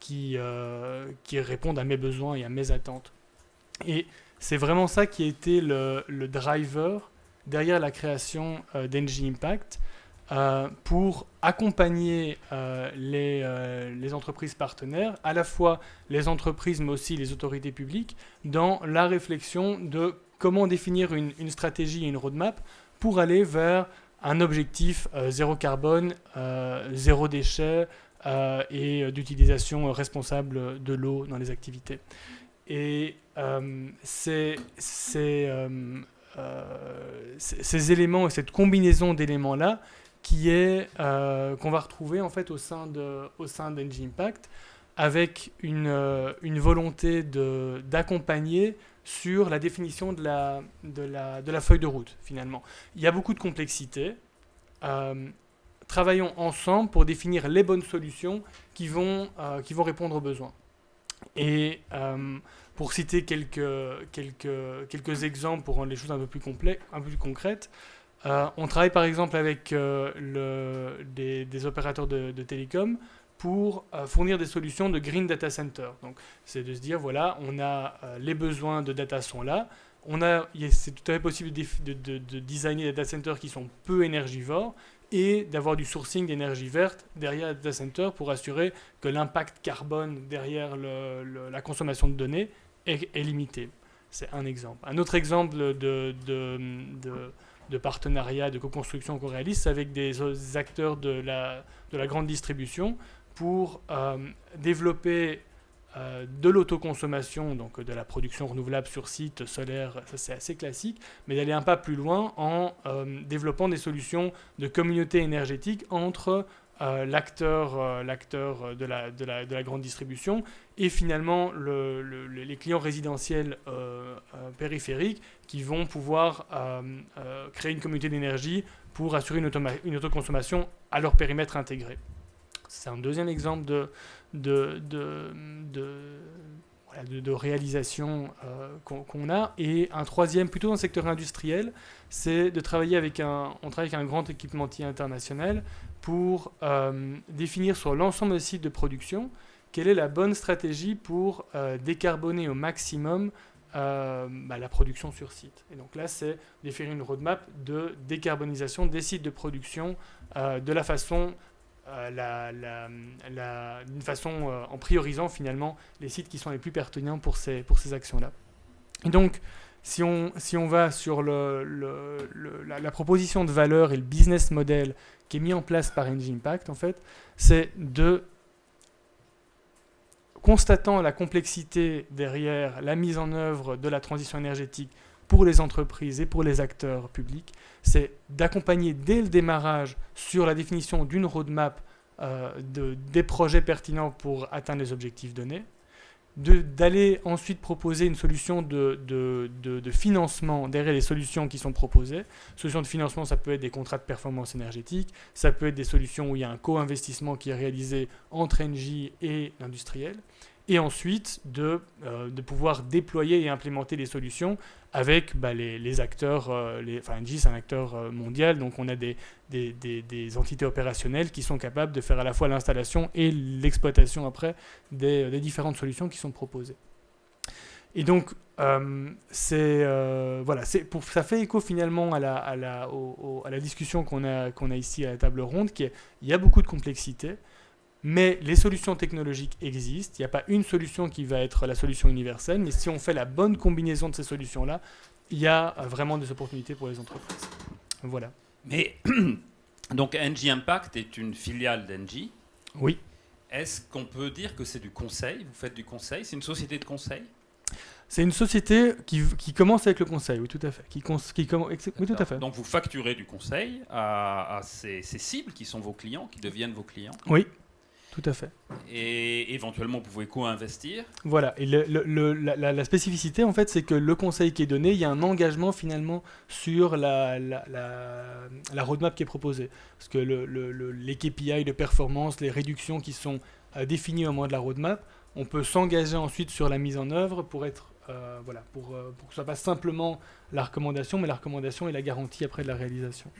qui, qui réponde à mes besoins et à mes attentes. Et c'est vraiment ça qui a été le, le driver derrière la création euh, d'Engie Impact euh, pour accompagner euh, les, entreprises partenaires, à la fois les entreprises mais aussi les autorités publiques, dans la réflexion de comment définir une, stratégie et une roadmap pour aller vers un objectif zéro carbone, zéro déchet et d'utilisation responsable de l'eau dans les activités. Et c'est ces éléments et cette combinaison d'éléments-là qui est euh, qu'on va retrouver en fait au sein de au sein d'Engie Impact avec une, euh, une volonté d'accompagner sur la définition de la, de, la, de la feuille de route finalement. Il y a beaucoup de complexité. travaillons ensemble pour définir les bonnes solutions qui vont, qui vont répondre aux besoins. Et pour citer quelques, quelques, quelques exemples pour rendre les choses un peu plus, un peu plus concrètes, euh, on travaille par exemple avec euh, des, opérateurs de, télécom pour euh, fournir des solutions de green data center. Donc, c'est de se dire voilà, on a les besoins de data sont là. On a, c'est tout à fait possible de, de, de, designer des data centers qui sont peu énergivores et d'avoir du sourcing d'énergie verte derrière le data center pour assurer que l'impact carbone derrière la consommation de données est, limité. C'est un exemple. Un autre exemple de, de, partenariat, de co-construction qu'on réalise, c'est avec des acteurs de la, de la grande distribution pour euh, développer euh, de l'autoconsommation, donc de la production renouvelable sur site solaire, ça c'est assez classique, mais d'aller un pas plus loin en euh, développant des solutions de communauté énergétique entre euh, l'acteur euh, de la, de, la, de la, grande distribution et finalement le, les clients résidentiels euh, périphériques qui vont pouvoir créer une communauté d'énergie pour assurer une, autoconsommation à leur périmètre intégré. C'est un deuxième exemple de, de, de, de, réalisation qu'on a. Et un troisième, plutôt dans le secteur industriel, c'est de travailler avec un, on travaille avec un grand équipementier international pour euh, définir sur l'ensemble des sites de production quelle est la bonne stratégie pour euh, décarboner au maximum euh, bah, la production sur site. Et donc là, c'est définir une roadmap de décarbonisation des sites de production de la façon, la, d'une façon en priorisant finalement les sites qui sont les plus pertinents pour ces, pour ces actions-là. Et donc, si on, si on va sur le, la, la, proposition de valeur et le business model qui est mis en place par Engine Impact, en fait, c'est de, constatant la complexité derrière la mise en œuvre de la transition énergétique pour les entreprises et pour les acteurs publics, c'est d'accompagner dès le démarrage sur la définition d'une roadmap euh, de, des projets pertinents pour atteindre les objectifs donnés, d'aller ensuite proposer une solution de, financement derrière les solutions qui sont proposées. Solutions de financement, ça peut être des contrats de performance énergétique, ça peut être des solutions où il y a un co-investissement qui est réalisé entre Engie et l'industriel. Et ensuite de, euh, de pouvoir déployer et implémenter les solutions avec bah, les, acteurs, euh, enfin Engie c'est un acteur euh, mondial, donc on a des, des, des, des, entités opérationnelles qui sont capables de faire à la fois l'installation et l'exploitation après des, différentes solutions qui sont proposées. Et donc, c'est voilà, pour, ça fait écho finalement à la, à la, à la discussion qu'on a, qu'on a ici à la table ronde, qui il y a beaucoup de complexité. Mais les solutions technologiques existent. Il n'y a pas une solution qui va être la solution universelle, mais si on fait la bonne combinaison de ces solutions-là, il y a vraiment des opportunités pour les entreprises. Voilà. Mais donc NG Impact est une filiale d'Engie. Oui. Est-ce qu'on peut dire que c'est du conseil? Vous faites du conseil? C'est une société de conseil? C'est une société qui, qui, commence avec le conseil, oui, tout à fait. Qui, qui oui, tout à fait. Donc vous facturez du conseil à, à ces, ces, cibles qui sont vos clients, qui deviennent vos clients? Oui, tout à fait. Et éventuellement, vous pouvez co-investir. Voilà. Et le, la, spécificité, en fait, c'est que le conseil qui est donné, il y a un engagement finalement sur la, la roadmap qui est proposée. Parce que les KPI de performance, les réductions qui sont euh, définies au moment de la roadmap, on peut s'engager ensuite sur la mise en œuvre pour être euh, voilà, pour, euh, pour que ce soit pas simplement la recommandation, mais la recommandation et la garantie après de la réalisation.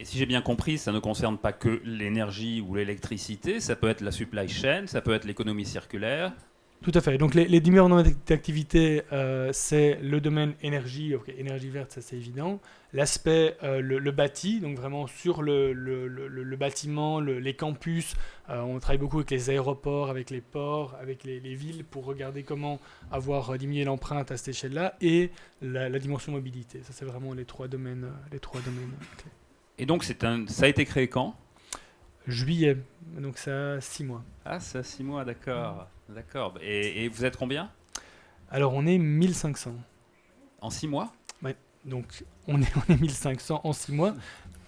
Et si j'ai bien compris, ça ne concerne pas que l'énergie ou l'électricité, ça peut être la supply chain, ça peut être l'économie circulaire. Tout à fait. Donc les, les différentes activités, euh, c'est le domaine énergie, énergie verte, ça c'est évident. L'aspect, euh, le, bâti, donc vraiment sur le, bâtiment, les campus. Euh, on travaille beaucoup avec les aéroports, avec les ports, avec les, villes pour regarder comment avoir diminué l'empreinte à cette échelle-là et la, la, dimension mobilité. Ça c'est vraiment les trois domaines, les trois domaines clés. Et donc, un, ça a été créé quand? Juillet, donc ça a six mois. Ah, ça a six mois, d'accord. D'accord. Et, vous êtes combien? Alors, on est 1500. En six mois? Ouais. Donc, on est, on est 1500 en six mois.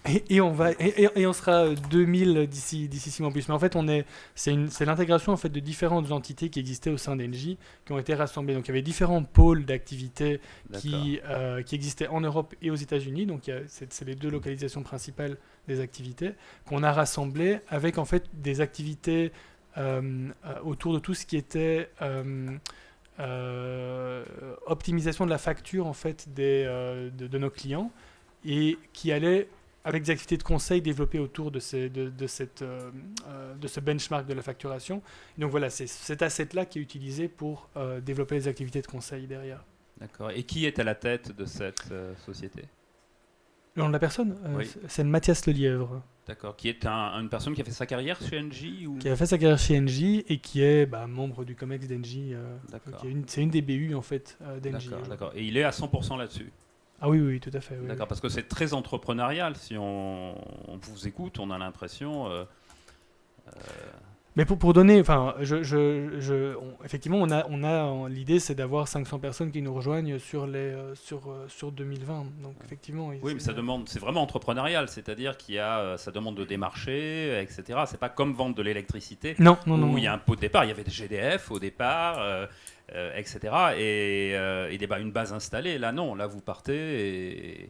Et, on va et, on sera 2000 d'ici d'ici six mois plus. Mais en fait, on est c'est c'est l'intégration en fait de différentes entités qui existaient au sein d'Engie qui ont été rassemblées. Donc il y avait différents pôles d'activités qui euh, qui existaient en Europe et aux États-Unis. Donc c'est les deux localisations principales des activités qu'on a rassemblées avec en fait des activités euh, euh, autour de tout ce qui était optimisation de la facture en fait des, de, de, nos clients et qui allait avec des activités de conseil développées autour de, ces, de, de, cette, euh, euh, de ce benchmark de la facturation. Donc voilà, c'est cet asset-là qui est utilisé pour euh, développer les activités de conseil derrière. D'accord. Et qui est à la tête de cette société? Le nom de la personne C'est Mathias Lelièvre. D'accord. Qui est une personne qui a fait sa carrière chez Engie ou... Qui a fait sa carrière chez Engie et qui est bah, membre du COMEX d'Engie. c'est une des BU en fait d'Engie. D'accord. Et il est à 100% là-dessus? Ah oui, oui, tout à fait. D'accord, parce que c'est très entrepreneurial. Si on, vous écoute, on a l'impression. Euh, euh, Mais pour, pour donner, enfin, je, je, je effectivement, on a, on a l'idée, c'est d'avoir 500 personnes qui nous rejoignent sur les, euh, sur, sur 2020. Donc effectivement. Oui, mais ça demande, c'est vraiment entrepreneurial, c'est-à-dire qu'il y a, ça demande de démarcher, etc. C'est pas comme vendre de l'électricité. Non, non, non. Où il y a un pot de départ. Il y avait des GDF au départ. Euh, etc. Et, euh, il n'y a une base installée. Là, non. Là, vous partez et...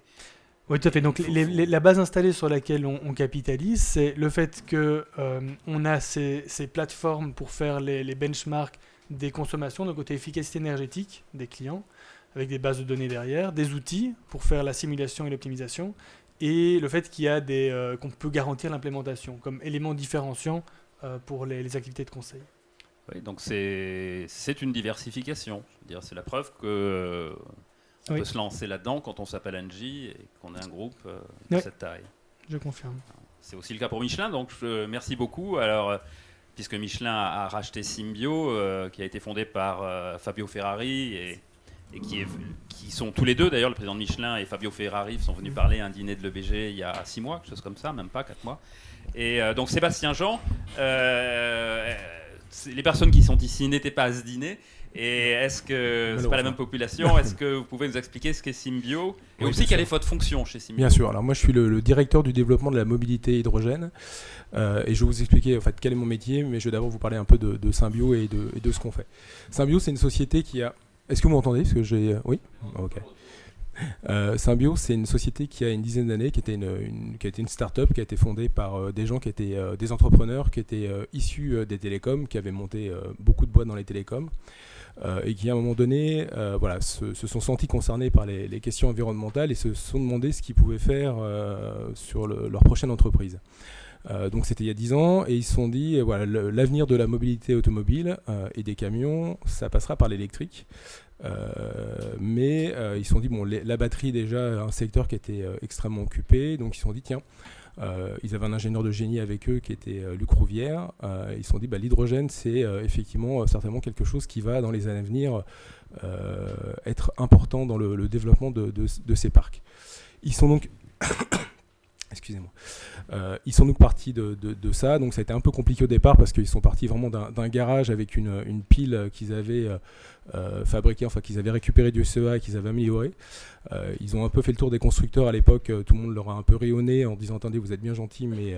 Oui, tout à fait. Donc, la base installée sur laquelle on, capitalise, c'est le fait que euh, on a ces, plateformes pour faire les, benchmarks des consommations, de côté efficacité énergétique des clients, avec des bases de données derrière, des outils pour faire la simulation et l'optimisation, et le fait qu'il y a des qu'on peut garantir l'implémentation comme élément différenciant pour les activités de conseil. Oui, donc c'est une diversification. C'est la preuve que euh, on peut se lancer là-dedans quand on s'appelle Angie et qu'on est un groupe euh, de cette taille. Je confirme. C'est aussi le cas pour Michelin, donc je, merci beaucoup. Alors, euh, puisque Michelin a, racheté Symbio, qui a été fondé par Fabio Ferrari et, et qui, est, qui, sont tous les deux, d'ailleurs, le président de Michelin et Fabio Ferrari sont venus parler à un dîner de l'EBG il y a six mois, quelque chose comme ça, même pas quatre mois. Et donc Sébastien Jean les personnes qui sont ici n'étaient pas à ce dîner. Et est-ce que c'est pas la même population? Est-ce que vous pouvez nous expliquer ce qu'est Symbio? Et aussi quelle est votre fonction chez Symbio? Bien sûr. Alors moi, je suis le, directeur du développement de la mobilité hydrogène euh, et je vais vous expliquer en fait quel est mon métier, mais je vais d'abord vous parler un peu de, Symbio et de, ce qu'on fait. Symbio, c'est une société qui a. Est-ce que vous m'entendez? Parce que j'ai. Oui? Ok. Euh, Symbio, c'est une société qui a une dizaine d'années, qui, était une, qui a été une start-up, qui a été fondée par euh, des gens qui étaient euh, des entrepreneurs, qui étaient issus des télécoms, qui avaient monté beaucoup de boîtes dans les télécoms, et qui à un moment donné voilà, se, sont sentis concernés par les, questions environnementales et se sont demandé ce qu'ils pouvaient faire sur le- leur prochaine entreprise. Donc c'était il y a 10 ans et ils se sont dit voilà l'avenir de la mobilité automobile et des camions ça passera par l'électrique mais euh, ils se sont dit bon la batterie déjà un secteur qui était euh, extrêmement occupé. Donc ils se sont dit tiens euh, ils avaient un ingénieur de génie avec eux qui était euh, Luc Rouvière. Euh, ils se sont dit bah, l'hydrogène c'est euh, effectivement euh, certainement quelque chose qui va dans les années à venir euh, être important dans le, développement de, de- de ces parcs. Ils sont donc excusez-moi euh, ils sont donc partis de, ça, donc ça a été un peu compliqué au départ parce qu'ils sont partis vraiment d'un garage avec une, pile qu'ils avaient euh, euh, fabriquée, enfin qu'ils avaient récupéré du CEA et qu'ils avaient amélioré. Euh, ils ont un peu fait le tour des constructeurs à l'époque, tout le monde leur a un peu rayonné en disant attendez vous êtes bien gentil mais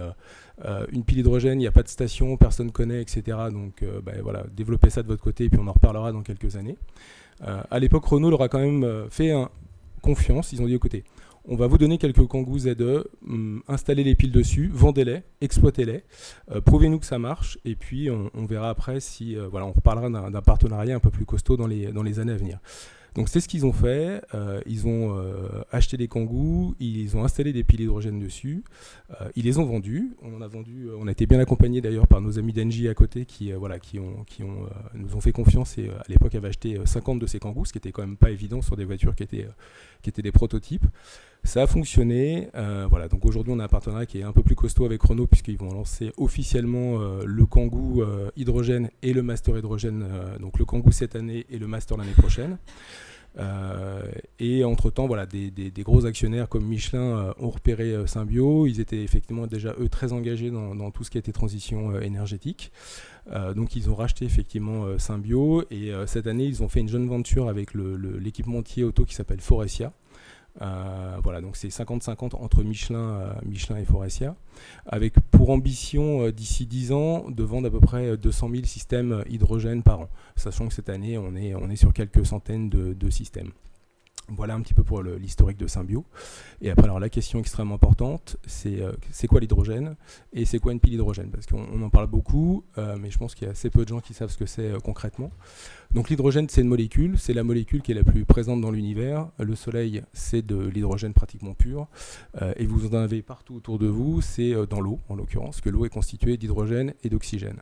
une pile hydrogène, il n'y a pas de station, personne connaît, etc. Donc ben, voilà, développez ça de votre côté et puis on en reparlera dans quelques années. À l'époque Renault leur a quand même fait confiance, ils ont dit écoutez, on va vous donner quelques Kangoo ZE, hum, installez les piles dessus, vendez-les, exploitez-les, euh, prouvez-nous que ça marche, et puis on, verra après si, euh, voilà, on reparlera d'un partenariat un peu plus costaud dans les, années à venir. Donc c'est ce qu'ils ont fait, euh, ils ont acheté des Kangoo, ils ont installé des piles hydrogène dessus, ils les ont vendus, on a vendu, on a été bien accompagnés d'ailleurs par nos amis d'Engie à côté qui, voilà, qui, ont, nous ont fait confiance et à l'époque avaient acheté euh, 50 de ces Kangoo, ce qui était quand même pas évident sur des voitures qui étaient des prototypes. Ça a fonctionné. euh, voilà, donc aujourd'hui on a un partenariat qui est un peu plus costaud avec Renault puisqu'ils vont lancer officiellement euh, le Kangoo euh, hydrogène et le Master hydrogène. donc le Kangoo cette année et le Master l'année prochaine. Et entre-temps, voilà, des, gros actionnaires comme Michelin ont repéré Symbio. Ils étaient effectivement déjà, eux, très engagés dans, tout ce qui était transition énergétique. Donc ils ont racheté effectivement Symbio. Et cette année, ils ont fait une jeune venture avec l'équipementier auto qui s'appelle Forestia. Euh, voilà, donc c'est 50-50 entre Michelin, euh, Michelin et Forestia, avec pour ambition euh, d'ici 10 ans de vendre à peu près euh, 200 000 systèmes hydrogène par an, sachant que cette année on est, sur quelques centaines de systèmes. Voilà un petit peu pour l'historique de Symbio. Et après, alors la question extrêmement importante, c'est euh, quoi l'hydrogène et c'est quoi une pile hydrogène Parce qu'on on en parle beaucoup, euh, mais je pense qu'il y a assez peu de gens qui savent ce que c'est euh, concrètement. Donc l'hydrogène, c'est une molécule, c'est la molécule qui est la plus présente dans l'univers. Le Soleil, c'est de l'hydrogène pratiquement pur, et vous en avez partout autour de vous, c'est dans l'eau en l'occurrence, que l'eau est constituée d'hydrogène et d'oxygène.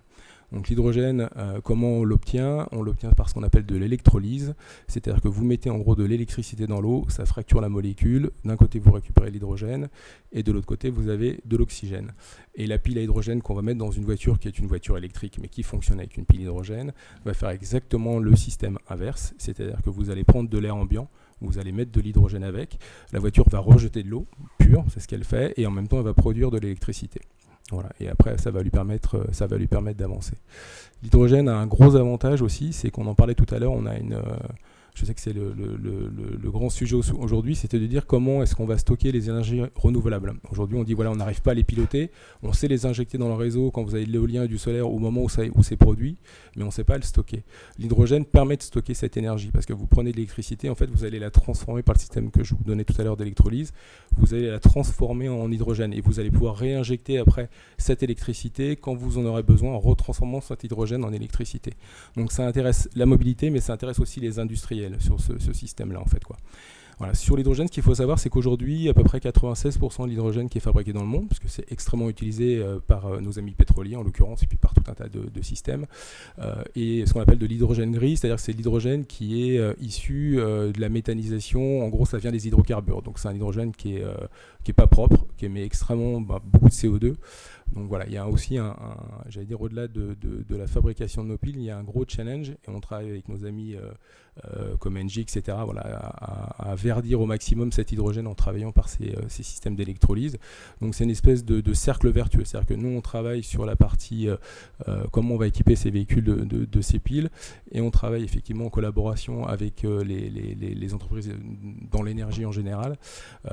Donc l'hydrogène, euh, comment on l'obtient? On l'obtient par ce qu'on appelle de l'électrolyse, c'est-à-dire que vous mettez en gros de l'électricité dans l'eau, ça fracture la molécule, d'un côté vous récupérez l'hydrogène, et de l'autre côté vous avez de l'oxygène. Et la pile à hydrogène qu'on va mettre dans une voiture qui est une voiture électrique mais qui fonctionne avec une pile hydrogène, va faire exactement le système inverse, c'est-à-dire que vous allez prendre de l'air ambiant, vous allez mettre de l'hydrogène avec, la voiture va rejeter de l'eau pure, c'est ce qu'elle fait, et en même temps elle va produire de l'électricité. Voilà. Et après, ça va lui permettre, euh, ça va lui permettre d'avancer. L'hydrogène a un gros avantage aussi, c'est qu'on en parlait tout à l'heure. On a une, euh, je sais que c'est le, grand sujet au- aujourd'hui, c'était de dire comment est-ce qu'on va stocker les énergies renouvelables. Aujourd'hui, on dit voilà, on n'arrive pas à les piloter, on sait les injecter dans le réseau quand vous avez de l'éolien et du solaire au moment où, où c'est produit, mais on ne sait pas le stocker. L'hydrogène permet de stocker cette énergie parce que vous prenez de l'électricité, en fait, vous allez la transformer par le système que je vous donnais tout à l'heure d'électrolyse, vous allez la transformer en hydrogène et vous allez pouvoir réinjecter après cette électricité quand vous en aurez besoin en retransformant cet hydrogène en électricité. Donc ça intéresse la mobilité, mais ça intéresse aussi les industriels sur ce, système-là, en fait. Quoi. Voilà. Sur l'hydrogène, ce qu'il faut savoir, c'est qu'aujourd'hui, à peu près 96% de l'hydrogène qui est fabriqué dans le monde, parce que c'est extrêmement utilisé euh, par euh, nos amis pétroliers en l'occurrence, et puis par tout un tas de, systèmes, euh, et ce qu'on appelle de l'hydrogène gris, c'est-à-dire que c'est l'hydrogène qui est issu de la méthanisation. En gros, ça vient des hydrocarbures. Donc c'est un hydrogène qui est, qui est pas propre, qui émet extrêmement bah, beaucoup de CO2. Donc voilà, il y a aussi un, j'allais dire au-delà de, la fabrication de nos piles, il y a un gros challenge et on travaille avec nos amis euh, euh, comme Engie, etc. Voilà, à, verdir au maximum cet hydrogène en travaillant par ces, euh, systèmes d'électrolyse. Donc c'est une espèce de, cercle vertueux, c'est-à-dire que nous on travaille sur la partie comment on va équiper ces véhicules de, ces piles et on travaille effectivement en collaboration avec les, entreprises dans l'énergie en général,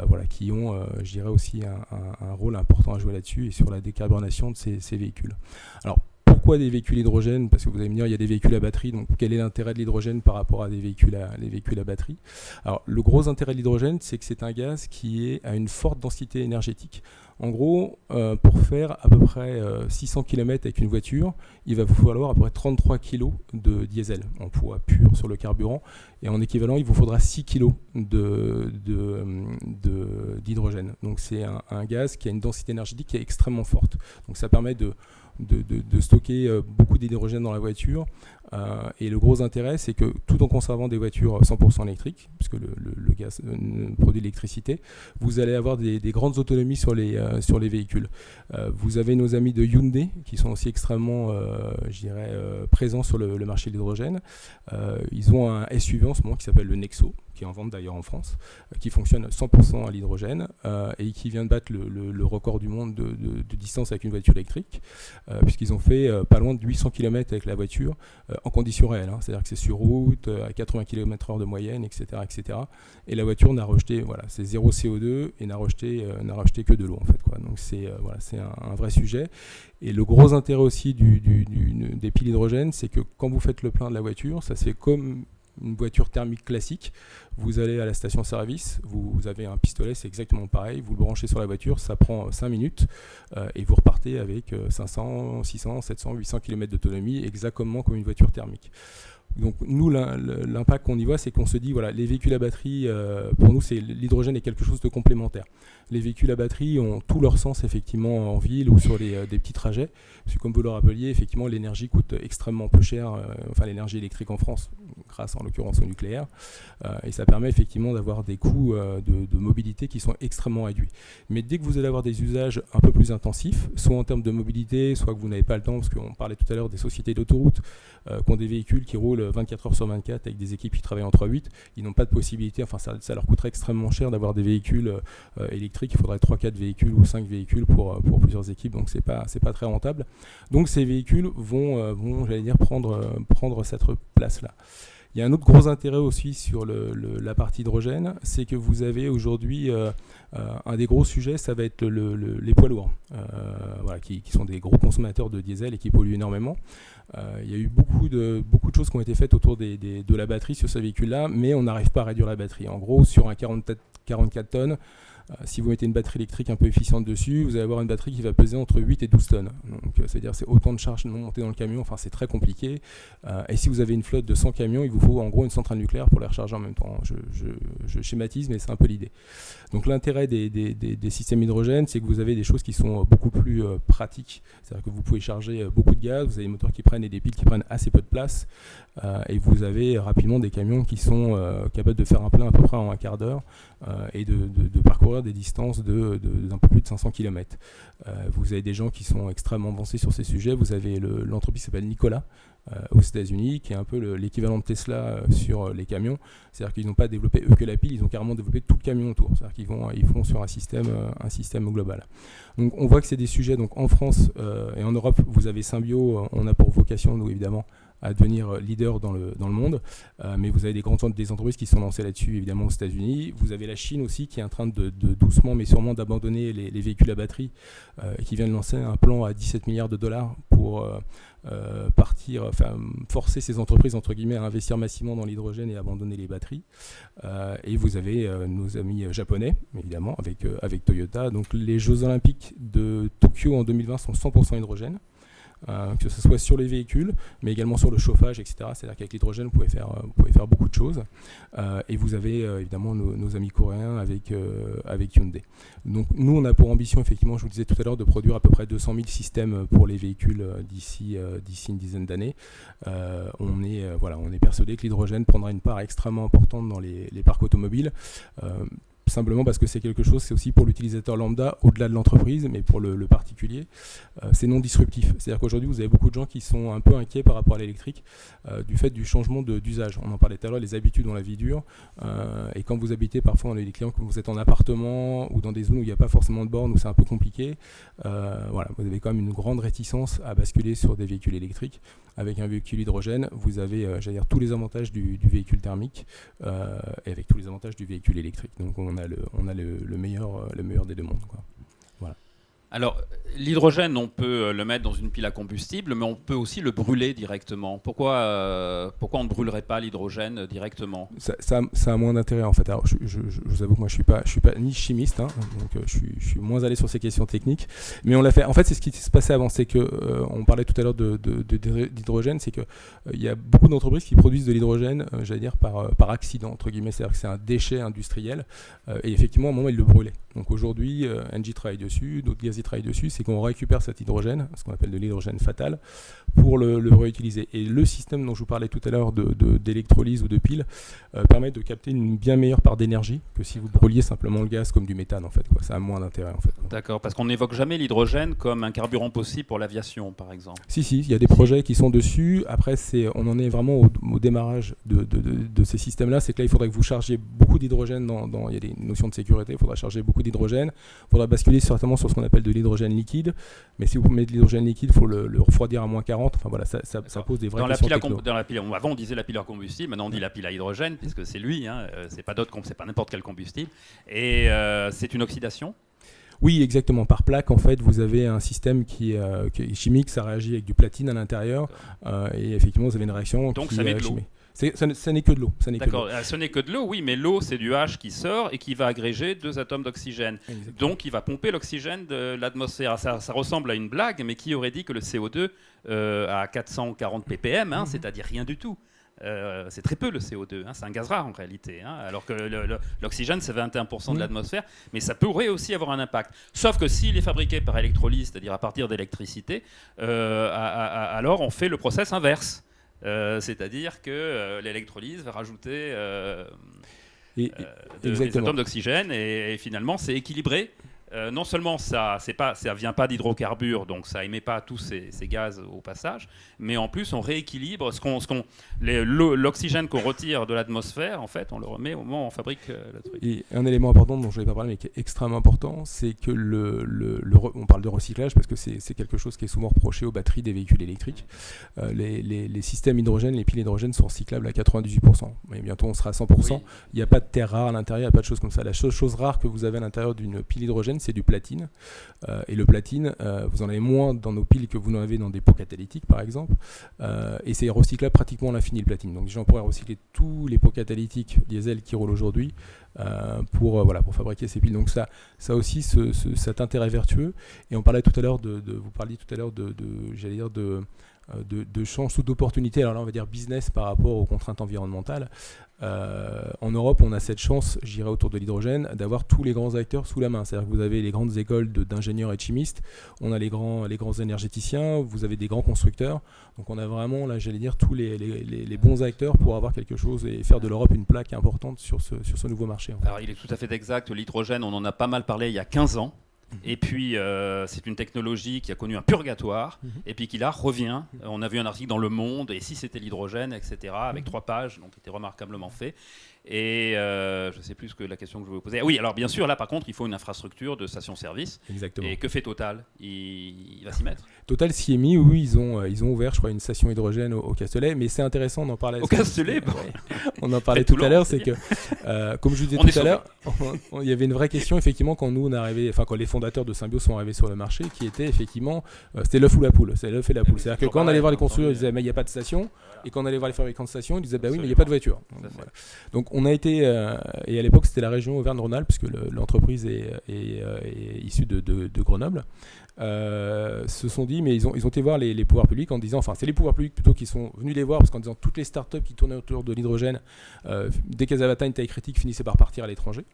voilà, qui ont, je dirais aussi un, un- un rôle important à jouer là-dessus et sur la décarbonation de ces, ces véhicules. Alors pourquoi des véhicules hydrogène? Parce que vous allez me dire, il y a des véhicules à batterie, donc quel est l'intérêt de l'hydrogène par rapport à des véhicules à, batterie? Alors, le gros intérêt de l'hydrogène, c'est que c'est un gaz qui est à une forte densité énergétique. En gros, euh, pour faire à peu près 600 km avec une voiture, il va vous falloir à peu près 33 kg de diesel en poids pur sur le carburant. Et en équivalent, il vous faudra 6 kg d'hydrogène. De, Donc c'est un, un, gaz qui a une densité énergétique qui est extrêmement forte. Donc ça permet de, de, stocker euh, beaucoup d'hydrogène dans la voiture. Euh, et le gros intérêt, c'est que tout en conservant des voitures 100% électriques, puisque le, gaz euh, produit l'électricité, vous allez avoir des, grandes autonomies sur les, sur les véhicules. vous avez nos amis de Hyundai, qui sont aussi extrêmement, je dirais, présents sur le, marché de l'hydrogène. ils ont un SUV en ce moment qui s'appelle le Nexo, qui est en vente d'ailleurs en France, euh, qui fonctionne 100% à l'hydrogène euh, et qui vient de battre le, record du monde de, distance avec une voiture électrique, euh, puisqu'ils ont fait pas loin de 800 km avec la voiture en conditions réelles. Hein. C'est-à-dire que c'est sur route, à 80 km/h de moyenne, etc., etc. Et la voiture n'a rejeté, voilà, c'est zéro CO2 et n'a rejeté, n'a rejeté que de l'eau en fait. Donc c'est voilà, c'est un, vrai sujet. Et le gros intérêt aussi des piles hydrogène, c'est que quand vous faites le plein de la voiture, ça se fait comme une voiture thermique classique. Vous allez à la station-service, vous, avez un pistolet, c'est exactement pareil. Vous le branchez sur la voiture, ça prend 5 minutes euh, et vous repartez avec 500, 600, 700, 800 km d'autonomie, exactement comme une voiture thermique. Donc nous, l'impact qu'on y voit, c'est qu'on se dit, voilà, les véhicules à batterie, euh, pour nous, c'est l'hydrogène est quelque chose de complémentaire. Les véhicules à batterie ont tout leur sens effectivement en ville ou sur les, euh, des petits trajets. Parce comme vous le rappeliez, effectivement, l'énergie coûte extrêmement peu cher, euh, enfin l'énergie électrique en France, grâce en l'occurrence au nucléaire. et ça permet effectivement d'avoir des coûts de, de, mobilité qui sont extrêmement réduits. Mais dès que vous allez avoir des usages un peu plus intensifs, soit en termes de mobilité, soit que vous n'avez pas le temps, parce qu'on parlait tout à l'heure des sociétés d'autoroute qui ont des véhicules qui roulent 24 heures sur 24 avec des équipes qui travaillent en 3-8, ils n'ont pas de possibilité, enfin ça, leur coûterait extrêmement cher d'avoir des véhicules euh, électriques, il faudrait 3-4 véhicules ou 5 véhicules pour, euh, pour plusieurs équipes, donc c'est pas, pas très rentable. Donc ces véhicules vont, euh, vont j'allais dire, prendre, prendre cette place-là. Il y a un autre gros intérêt aussi sur la partie hydrogène, c'est que vous avez aujourd'hui un des gros sujets, ça va être les poids lourds, voilà, qui, sont des gros consommateurs de diesel et qui polluent énormément. Euh, il y a eu beaucoup de, beaucoup de choses qui ont été faites autour de la batterie sur ce véhicule-là, mais on n'arrive pas à réduire la batterie. En gros, sur un 44 tonnes, euh, si vous mettez une batterie électrique un peu efficiente dessus, vous allez avoir une batterie qui va peser entre 8 et 12 tonnes. Donc, euh, c'est-à-dire c'est autant de charges montées dans le camion, enfin c'est très compliqué. Euh, et si vous avez une flotte de 100 camions, il vous faut en gros une centrale nucléaire pour les recharger en même temps. Je, schématise, mais c'est un peu l'idée. Donc l'intérêt des, systèmes hydrogène, c'est que vous avez des choses qui sont beaucoup plus pratiques. C'est-à-dire que vous pouvez charger beaucoup de gaz, vous avez des moteurs qui prennent et des piles qui prennent assez peu de place, et vous avez rapidement des camions qui sont capables de faire un plein à peu près en un quart d'heure et de, parcourir des distances d'un peu plus de 500 km. Euh, vous avez des gens qui sont extrêmement avancés sur ces sujets. Vous avez l'entreprise qui s'appelle Nicolas euh, aux États-Unis, qui est un peu l'équivalent de Tesla euh, sur les camions. C'est-à-dire qu'ils n'ont pas développé eux que la pile, ils ont carrément développé tout le camion autour. C'est-à-dire qu'ils vont, ils font sur un système, un système global. Donc on voit que c'est des sujets. Donc en France et en Europe, vous avez Symbio. On a pour vocation, nous évidemment, à devenir leader dans le, dans le monde. Euh, mais vous avez des grandes des entreprises qui sont lancées là-dessus, évidemment, aux États-Unis. Vous avez la Chine aussi qui est en train de, doucement, mais sûrement, d'abandonner les, véhicules à batterie euh, qui vient de lancer un plan à 17 milliards de dollars pour euh, partir, enfin, forcer ces entreprises, entre guillemets, à investir massivement dans l'hydrogène et abandonner les batteries. et vous avez nos amis japonais, évidemment, avec, avec Toyota. Donc les Jeux Olympiques de Tokyo en 2020 sont 100% hydrogène. Euh, que ce soit sur les véhicules, mais également sur le chauffage, etc. C'est-à-dire qu'avec l'hydrogène, vous, pouvez faire, euh, vous pouvez faire beaucoup de choses. Euh, et vous avez évidemment nos, amis coréens avec, avec Hyundai. Donc nous, on a pour ambition, effectivement, je vous disais tout à l'heure, de produire à peu près 200 000 systèmes pour les véhicules d'ici une dizaine d'années. on, est, voilà, on est persuadé que l'hydrogène prendra une part extrêmement importante dans les, les parcs automobiles simplement parce que c'est quelque chose, c'est aussi pour l'utilisateur lambda, au-delà de l'entreprise, mais pour le, particulier, euh, c'est non disruptif. C'est-à-dire qu'aujourd'hui, vous avez beaucoup de gens qui sont un peu inquiets par rapport à l'électrique euh, du fait du changement d'usage. On en parlait tout à l'heure, les habitudes dans la vie dure. Euh, et quand vous habitez parfois, on a des clients, quand vous êtes en appartement ou dans des zones où il n'y a pas forcément de borne, où c'est un peu compliqué, voilà, vous avez quand même une grande réticence à basculer sur des véhicules électriques. Avec un véhicule hydrogène, vous avez, dire, tous les avantages du, véhicule thermique et avec tous les avantages du véhicule électrique. Donc on le, on a le, meilleur, le meilleur des deux mondes. Alors, L'hydrogène, on peut euh, le mettre dans une pile à combustible, mais on peut aussi le brûler directement. Pourquoi, euh, pourquoi on ne brûlerait pas l'hydrogène directement? Ça, a moins d'intérêt en fait. Alors, je, vous avoue que moi je je suis pas ni chimiste, hein, donc euh, je, suis, moins allé sur ces questions techniques. Mais on l'a fait. En fait, c'est ce qui se passait avant, c'est que euh, on parlait tout à l'heure de, de- de- d'hydrogène, c'est que euh, y a beaucoup d'entreprises qui produisent de l'hydrogène, j'allais dire par, par accident entre guillemets, c'est-à-dire que c'est un déchet industriel. et effectivement, à un moment, ils le brûlaient. Donc aujourd'hui, Engie travaille dessus, d'autres gaz y travaillent dessus, c'est qu'on récupère cet hydrogène, ce qu'on appelle de l'hydrogène fatal, pour le, le réutiliser. Et le système dont je vous parlais tout à l'heure de- de- d'électrolyse ou de pile euh, permet de capter une bien meilleure part d'énergie que si vous brûliez simplement le gaz comme du méthane en fait. Quoi. Ça a moins d'intérêt en fait. D'accord, parce qu'on n'évoque jamais l'hydrogène comme un carburant possible pour l'aviation, par exemple. Si, si, il y a des projets qui sont dessus. Après, on en est vraiment au, au démarrage de, de- de- de ces systèmes-là. C'est que là, il faudrait que vous chargiez beaucoup d'hydrogène. Dans, dans- il y a des notions de sécurité. Il faudra charger beaucoup d'hydrogène. Il faudra basculer certainement sur ce qu'on appelle de l'hydrogène liquide. Mais si vous mettez de l'hydrogène liquide, il faut le, le refroidir à moins 40. Enfin voilà, ça, ça- ça D'accord. pose des vraies Dans la, questions pile à dans la pile, on- avant on disait la pile à combustible, maintenant on dit la pile à hydrogène, puisque c'est lui, hein, euh, c'est pas d'autre, com- c'est pas n'importe quel combustible. Et euh, c'est une oxydation? Oui, exactement. Par plaque, en fait, vous avez un système qui, est, euh, qui est chimique, ça réagit avec du platine à l'intérieur, euh, et effectivement, vous avez une réaction. Donc qui ça met de l'eau. Ça n'est que de l'eau. D'accord, euh, ce n'est que de l'eau, oui, mais l'eau c'est du H qui sort et qui va agréger deux atomes d'oxygène. Donc il va pomper l'oxygène de l'atmosphère. Ça, ça ressemble à une blague, mais qui aurait dit que le CO2 euh, à 440 ppm, hein, Mhm. c'est-à-dire rien du tout. Euh, c'est très peu le CO2, hein, c'est un gaz rare en réalité, hein, alors que l'oxygène c'est 21% de l'atmosphère, mais ça pourrait aussi avoir un impact. Sauf que s'il est fabriqué par électrolyse, c'est-à-dire à partir d'électricité, euh, alors on fait le process inverse. Euh, c'est-à-dire que euh, l'électrolyse va rajouter euh, Et- des atomes d'oxygène et, et finalement c'est équilibré. Euh, non seulement ça c'est pas ça vient pas d'hydrocarbures donc ça émet pas tous ces, ces gaz au passage mais en plus on rééquilibre ce qu'on ce qu'on l'oxygène qu'on retire de l'atmosphère en fait on le remet au moment où on fabrique euh, le truc. Et un élément important dont je ne vais pas parler, mais qui est extrêmement important, c'est que le, le- le re- on parle de recyclage parce que c'est quelque chose qui est souvent reproché aux batteries des véhicules électriques. Euh, les, les- les systèmes hydrogène, les piles hydrogène sont recyclables à 98%. Mais bientôt on sera à 100%. Oui. Il n'y a pas de terre rare à l'intérieur, il n'y a pas de choses comme ça. La seule chose rare que vous avez à l'intérieur d'une pile hydrogène, c'est du platine. Euh, et le platine, euh, vous en avez moins dans nos piles que vous en avez dans des pots catalytiques, par exemple. Euh, et c'est recyclable pratiquement à l'infini, le platine. Donc déjà, on pourrait recycler tous les pots catalytiques diesel qui roulent aujourd'hui pour, fabriquer ces piles. Donc ça, aussi ce- ce- cet intérêt vertueux. Et on parlait tout à l'heure de, vous parliez tout à l'heure de, j'allais dire de de, de chances ou d'opportunités, alors là on va dire business par rapport aux contraintes environnementales. Euh, en Europe, on a cette chance, j'irai autour de l'hydrogène, d'avoir tous les grands acteurs sous la main. C'est-à-dire que vous avez les grandes écoles d'ingénieurs et de chimistes, on a les grands, les grands énergéticiens, vous avez des grands constructeurs. Donc on a vraiment, là j'allais dire, tous les, les- bons acteurs pour avoir quelque chose et faire de l'Europe une plaque importante sur ce, sur ce nouveau marché. Alors il est tout à fait exact, l'hydrogène on en a pas mal parlé il y a 15 ans. Et puis, euh, c'est une technologie qui a connu un purgatoire, Mhm. et puis qui là revient. Euh, On a vu un article dans Le Monde, et si c'était l'hydrogène, etc., avec trois pages, donc qui était remarquablement fait. Et euh, je ne sais plus ce que la question que je voulais vous poser. Ah oui, alors bien sûr, là par contre, il faut une infrastructure de station-service. Exactement. Et que fait Total? Il, il va s'y mettre? Total s'y est mis, oui, ils ont, euh, ils ont ouvert, je crois, une station hydrogène au, au Castellet, mais c'est intéressant d'en parler. Au Castellet, bon. On en parlait tout à l'heure, c'est que, euh, comme je vous disais On tout à l'heure, il y avait une vraie question, effectivement, quand nous, on est arrivé, enfin, quand les fondateurs de Symbio sont arrivés sur le marché, qui était, effectivement, euh, c'était l'œuf ou la poule. C'est l'œuf et la poule. C'est-à-dire que quand on allait voir les constructeurs, ils disaient, mais il n'y a pas de station. Et quand on allait voir les fabricants de stations, ils disaient, bah oui, mais il n'y a pas de voiture. Donc, fait. voilà. Donc, on a été, euh, et à l'époque, c'était la région Auvergne-Rhône-Alpes, puisque le- l'entreprise est, est, euh, est issue de, de- de Grenoble. Euh, se sont dit, mais ils ont, ils ont été voir les, les pouvoirs publics en disant, enfin, c'est les pouvoirs publics plutôt qui sont venus les voir, parce qu'en disant toutes les startups qui tournaient autour de l'hydrogène, euh, dès qu'elles avaient atteint une taille critique, finissaient par partir à l'étranger.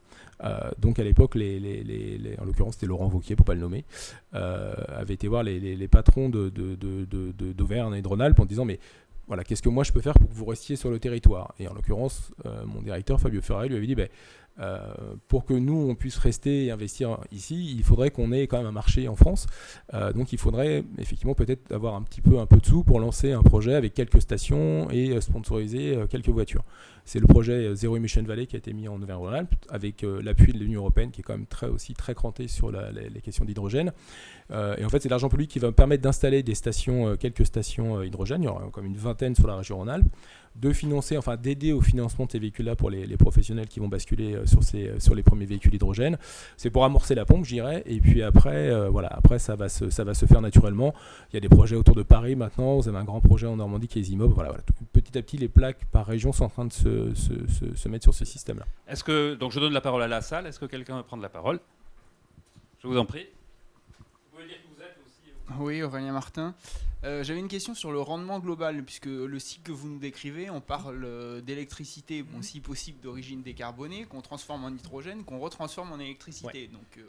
Donc à l'époque, les, les- les- en l'occurrence, c'était Laurent Vauquier, pour pas le nommer, avait été voir les, patrons de, de- de- de- de- d'Auvergne et de Rhône-Alpes en disant, mais voilà, qu'est-ce que moi je peux faire pour que vous restiez sur le territoire? Et en l'occurrence, euh, mon directeur Fabio Ferrari lui avait dit, ben, euh, pour que nous on puisse rester et investir ici, il faudrait qu'on ait quand même un marché en France. Euh, donc il faudrait effectivement peut-être avoir un petit peu un peu de sous pour lancer un projet avec quelques stations et euh, sponsoriser quelques voitures. C'est le projet Zero Emission Valley qui a été mis en Auvergne-Rhône-Alpes avec l'appui de l'Union européenne qui est quand même très aussi très cranté sur la- les, questions d'hydrogène. Et en fait, c'est l'argent public qui va permettre d'installer des stations, quelques stations hydrogène. Il y aura comme une vingtaine sur la région Rhône-Alpes de financer, enfin d'aider au financement de ces véhicules-là pour les, les professionnels qui vont basculer euh, sur, ces, sur les premiers véhicules hydrogène. C'est pour amorcer la pompe, je dirais. Et puis après, euh, voilà, après ça, va se, ça va se faire naturellement. Il y a des projets autour de Paris maintenant. Vous avez un grand projet en Normandie qui est Zimob. Voilà, voilà. Tout- petit à petit, les plaques par région sont en train de se, se- se- se mettre sur ce système-là. Est-ce que donc je donne la parole à la salle Est-ce que quelqu'un veut prendre la parole? Je vous en prie. Vous pouvez dire qui vous êtes aussi. euh. Oui, Aurélien Martin. Euh, J'avais une question sur le rendement global, puisque le cycle que vous nous décrivez, on parle euh, d'électricité, bon, si possible d'origine décarbonée, qu'on transforme en hydrogène, qu'on retransforme en électricité. Donc, euh,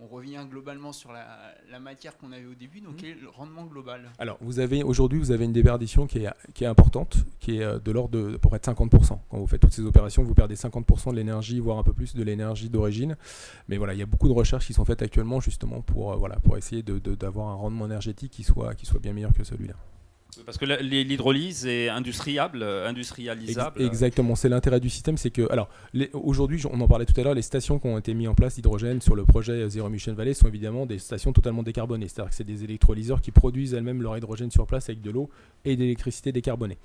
on revient globalement sur la, la matière qu'on avait au début. Donc, quel est le rendement global Alors, vous avez aujourd'hui, vous avez une déperdition qui est, qui est importante, qui est euh, de l'ordre de à peu près de 50%. Quand vous faites toutes ces opérations, vous perdez 50% de l'énergie, voire un peu plus de l'énergie d'origine. Mais voilà, il y a beaucoup de recherches qui sont faites actuellement justement pour, euh, voilà, pour essayer de- de- d'avoir un rendement énergétique qui soit, qui soit bien meilleur que celui-là. Parce que l'hydrolyse est industriable, euh, industrialisable. Exactement, c'est l'intérêt du système, c'est que, alors, aujourd'hui, on en parlait tout à l'heure, les stations qui ont été mises en place d'hydrogène sur le projet euh, Zero Emission Valley sont évidemment des stations totalement décarbonées, c'est-à-dire que c'est des électrolyseurs qui produisent elles-mêmes leur hydrogène sur place avec de l'eau et de l'électricité décarbonée.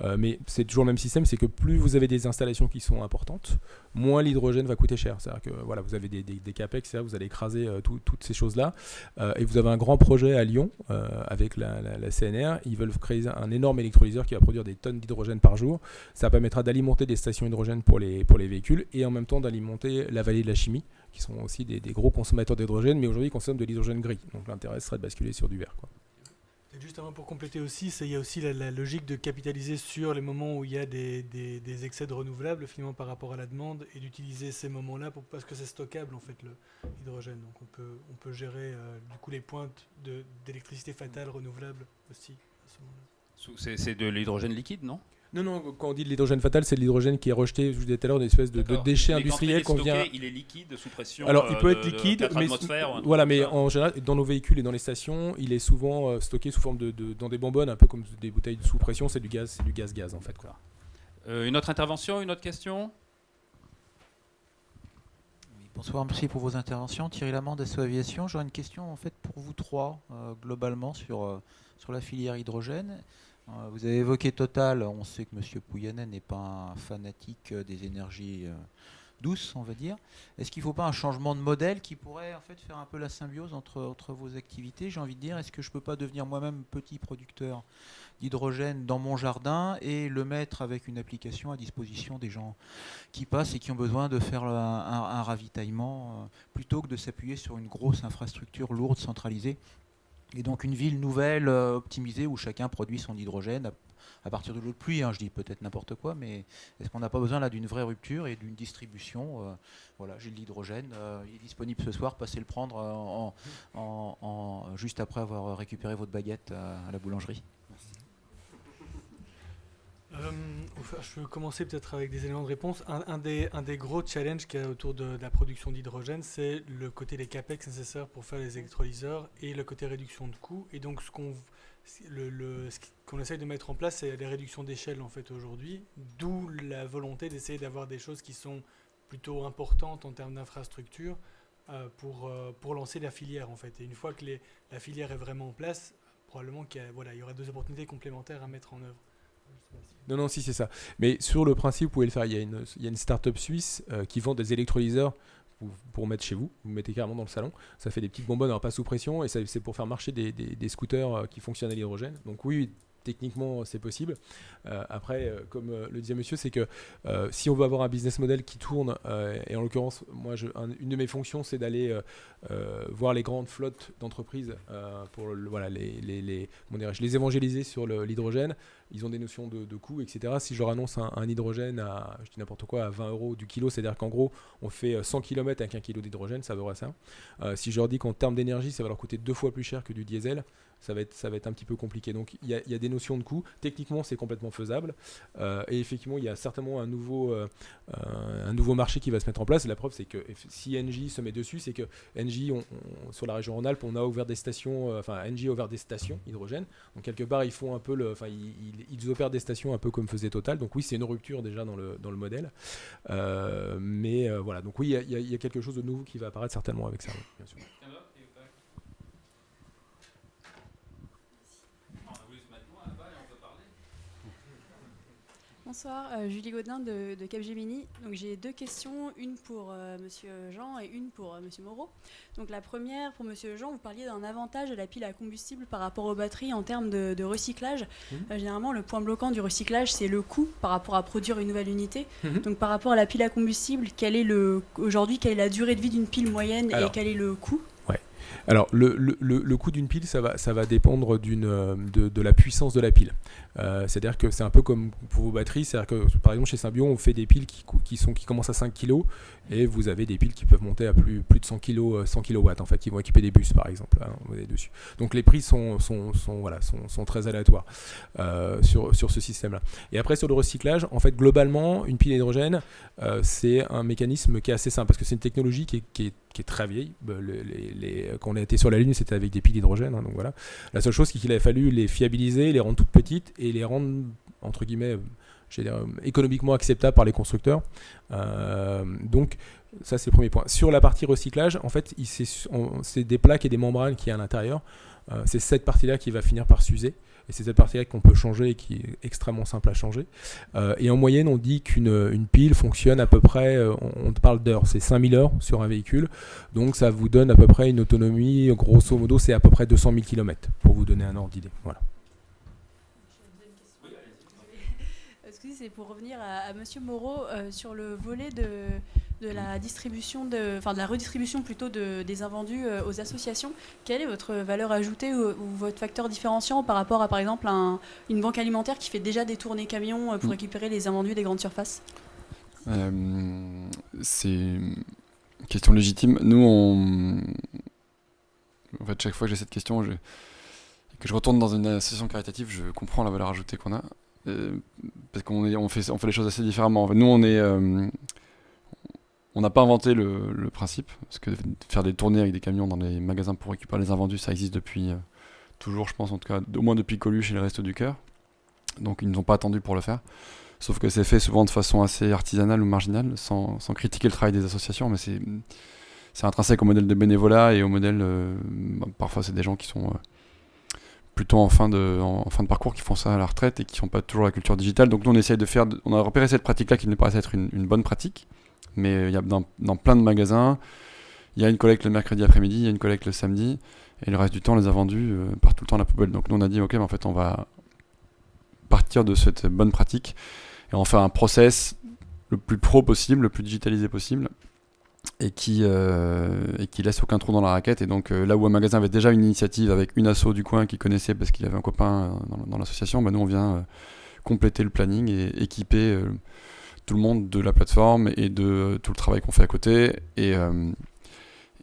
Euh, mais c'est toujours le même système, c'est que plus vous avez des installations qui sont importantes, moins l'hydrogène va coûter cher. C'est-à-dire que voilà, vous avez des, des, des capex, vous allez écraser euh, tout- toutes ces choses-là. Euh, et vous avez un grand projet à Lyon avec la, CNR. Ils veulent créer un énorme électrolyseur qui va produire des tonnes d'hydrogène par jour. Ça permettra d'alimenter des stations hydrogène pour les, pour les véhicules et en même temps d'alimenter la vallée de la chimie, qui sont aussi des, gros consommateurs d'hydrogène, mais aujourd'hui ils consomment de l'hydrogène gris. Donc l'intérêt serait de basculer sur du vert. Et Justement pour compléter aussi, il y a aussi la, logique de capitaliser sur les moments où il y a des, excès de renouvelables finalement par rapport à la demande et d'utiliser ces moments-là parce que c'est stockable en fait le hydrogène. Donc on peut, gérer euh, du coup les pointes d'électricité fatale renouvelable aussi à ce moment-là. C'est de l'hydrogène liquide, non? Non, non, quand on dit de l'hydrogène fatal, c'est de l'hydrogène qui est rejeté, je vous disais tout à l'heure, une espèce de, de déchet industriel il est qu'on vient. stocké, Il est liquide sous pression. Alors, il euh, peut de- être de liquide, 4 mais voilà, mais en général, dans nos véhicules et dans les stations, il est souvent euh, stocké sous forme de, de- dans des bonbonnes, un peu comme des bouteilles sous pression. C'est du gaz, c'est du gaz gaz en fait. Quoi. Euh, une autre intervention, une autre question? Oui, Bonsoir, merci pour vos interventions. Thierry Lamande, SO Aviation. J'aurais une question en fait pour vous trois, euh, globalement, sur, euh, sur la filière hydrogène. Euh, vous avez évoqué Total. On sait que M. Pouyanné n'est pas un fanatique euh, des énergies euh, douces, on va dire. Est-ce qu'il ne faut pas un changement de modèle qui pourrait en fait faire un peu la symbiose entre, entre vos activités J'ai envie de dire, est-ce que je ne peux pas devenir moi-même petit producteur d'hydrogène dans mon jardin et le mettre avec une application à disposition des gens qui passent et qui ont besoin de faire un, ravitaillement plutôt que de s'appuyer sur une grosse infrastructure lourde, centralisée. Et donc une ville nouvelle, euh, optimisée, où chacun produit son hydrogène à, partir de l'eau de pluie. hein, je dis peut-être n'importe quoi, mais est-ce qu'on n'a pas besoin là d'une vraie rupture et d'une distribution euh, Voilà, j'ai de l'hydrogène, euh, il est disponible ce soir, passez le prendre en, en- juste après avoir récupéré votre baguette à la boulangerie. Euh, je peux commencer peut-être avec des éléments de réponse. Un, des, gros challenges qu'il y a autour de, la production d'hydrogène, c'est le côté des capex nécessaires pour faire les électrolyseurs et le côté réduction de coûts. Et donc, ce qu'on le, essaye de mettre en place, c'est les réductions d'échelle en fait aujourd'hui. D'où la volonté d'essayer d'avoir des choses qui sont plutôt importantes en termes d'infrastructure euh, pour, euh, pour lancer la filière en fait. Et une fois que la filière est vraiment en place, probablement qu'il y aura deux opportunités complémentaires à mettre en œuvre. Non, non, si c'est ça. Mais sur le principe, vous pouvez le faire. Il y a une, il y a une start-up suisse euh, qui vend des électrolyseurs pour, mettre chez vous. Vous mettez carrément dans le salon. Ça fait des petites bonbonnes, alors pas sous pression, et c'est pour faire marcher des, des- des scooters euh, qui fonctionnent à l'hydrogène. Donc oui, techniquement, c'est possible. Euh, après, euh, comme euh, le disait monsieur, c'est que euh, si on veut avoir un business model qui tourne, euh, et en l'occurrence, moi, je- un- une de mes fonctions, c'est d'aller euh, euh, voir les grandes flottes d'entreprises euh, pour voilà, les, les, évangéliser sur l'hydrogène. Ils ont des notions de, de coût, etc. Si je leur annonce un, hydrogène à, n'importe quoi, à 20 euros du kilo, c'est-à-dire qu'en gros, on fait euh, 100 km avec un kilo d'hydrogène, ça vaudrait ça. Euh, si je leur dis qu'en termes d'énergie, ça va leur coûter deux fois plus cher que du diesel, ça va être, ça va être un petit peu compliqué. Donc il y a, des notions de coût. Techniquement, c'est complètement faisable. Euh, et effectivement, il y a certainement un nouveau, euh, euh, un nouveau marché qui va se mettre en place. La preuve, c'est que si Engie se met dessus, c'est que on- sur la région Rhône-Alpes, on a ouvert des stations, euh, enfin Engie a ouvert des stations hydrogène. Donc quelque part, ils font un peu le, enfin ils, opèrent des stations un peu comme faisait Total. Donc oui, c'est une rupture déjà dans le, dans le modèle. Mais voilà, donc oui, il y y, a- quelque chose de nouveau qui va apparaître certainement avec ça, bien sûr. Bonsoir, euh, Julie Godin de, de Capgemini. Donc j'ai deux questions, une pour euh, Monsieur Jean et une pour euh, Monsieur Moreau. Donc la première pour Monsieur Jean, vous parliez d'un avantage de la pile à combustible par rapport aux batteries en termes de, de recyclage. Euh, généralement, le point bloquant du recyclage, c'est le coût par rapport à produire une nouvelle unité. Mhm. Donc par rapport à la pile à combustible, quel est le aujourd'hui quelle est la durée de vie d'une pile moyenne Alors. et quel est le coût? Alors, le, le- le- coût d'une pile, ça va, ça va dépendre euh, de, de la puissance de la pile. Euh, c'est-à-dire que c'est un peu comme pour vos batteries. C'est-à-dire que, par exemple, chez Symbion, on fait des piles qui, qui, sont, qui commencent à 5 kg et vous avez des piles qui peuvent monter à plus, plus de 100 kg, 100 kW, en fait, qui vont équiper des bus, par exemple. hein, dessus. Donc, les prix sont, sont, sont, voilà, sont, sont très aléatoires euh, sur, sur ce système-là. Et après, sur le recyclage, en fait, globalement, une pile hydrogène, c'est un mécanisme qui est assez simple parce que c'est une technologie qui est- qui est très vieille. Bah, les- quand on a été sur la Lune, c'était avec des piles d'hydrogène. hein, donc voilà. La seule chose, c'est qu'il a fallu les fiabiliser, les rendre toutes petites et les rendre, entre guillemets, euh, euh, économiquement acceptables par les constructeurs. Euh, donc, ça, c'est le premier point. Sur la partie recyclage, en fait, c'est des plaques et des membranes qui est à l'intérieur. Euh, c'est cette partie-là qui va finir par s'user. Et c'est cette partie-là qu'on peut changer et qui est extrêmement simple à changer. Euh, et en moyenne, on dit qu'une une pile fonctionne à peu près, euh, on, parle d'heures, c'est 5000 heures sur un véhicule. Donc ça vous donne à peu près une autonomie, grosso modo, c'est à peu près 200 000 km, pour vous donner un ordre d'idée. Voilà. Excusez, c'est pour revenir à, à Monsieur Moreau euh, sur le volet de, de la distribution, de, enfin de la redistribution plutôt de, des invendus euh, aux associations. Quelle est votre valeur ajoutée ou, ou votre facteur différenciant par rapport à par exemple un- une banque alimentaire qui fait déjà des tournées camions euh, pour Mm. récupérer les invendus des grandes surfaces? Euh, c'est une question légitime. Nous, on... en fait, chaque fois que j'ai cette question, je... que je retourne dans une association caritative, je comprends la valeur ajoutée qu'on a. Euh, parce qu'on on fait, on fait les choses assez différemment. En fait, nous, on est, euh, on n'a pas inventé le, principe, parce que faire des tournées avec des camions dans les magasins pour récupérer les invendus, ça existe depuis euh, toujours, je pense, en tout cas, au moins depuis Coluche et le reste du cœur. Donc, ils ne nous pas attendu pour le faire. Sauf que c'est fait souvent de façon assez artisanale ou marginale, sans, critiquer le travail des associations, mais c'est intrinsèque au modèle de bénévolat et au modèle. euh, bah, parfois, c'est des gens qui sont euh, plutôt en fin, de, parcours, qui font ça à la retraite et qui n'ont pas toujours la culture digitale. Donc, nous, on essaye de faire. on a repéré cette pratique-là qui nous paraissait être une bonne pratique, mais euh, il y a dans, plein de magasins, il y a une collecte le mercredi après-midi, il y a une collecte le samedi, et le reste du temps, on les a vendus euh, part tout le temps la poubelle. Donc, nous, on a dit, ok, mais en fait, on va partir de cette bonne pratique et en faire un process le plus pro possible, le plus digitalisé possible, et qui, euh, et qui laisse aucun trou dans la raquette. Et donc euh, là où un magasin avait déjà une initiative avec une asso du coin qui connaissait parce qu'il avait un copain euh, dans, l'association, bah, nous on vient euh, compléter le planning et équiper euh, tout le monde de la plateforme et de tout le travail qu'on fait à côté. Et, euh,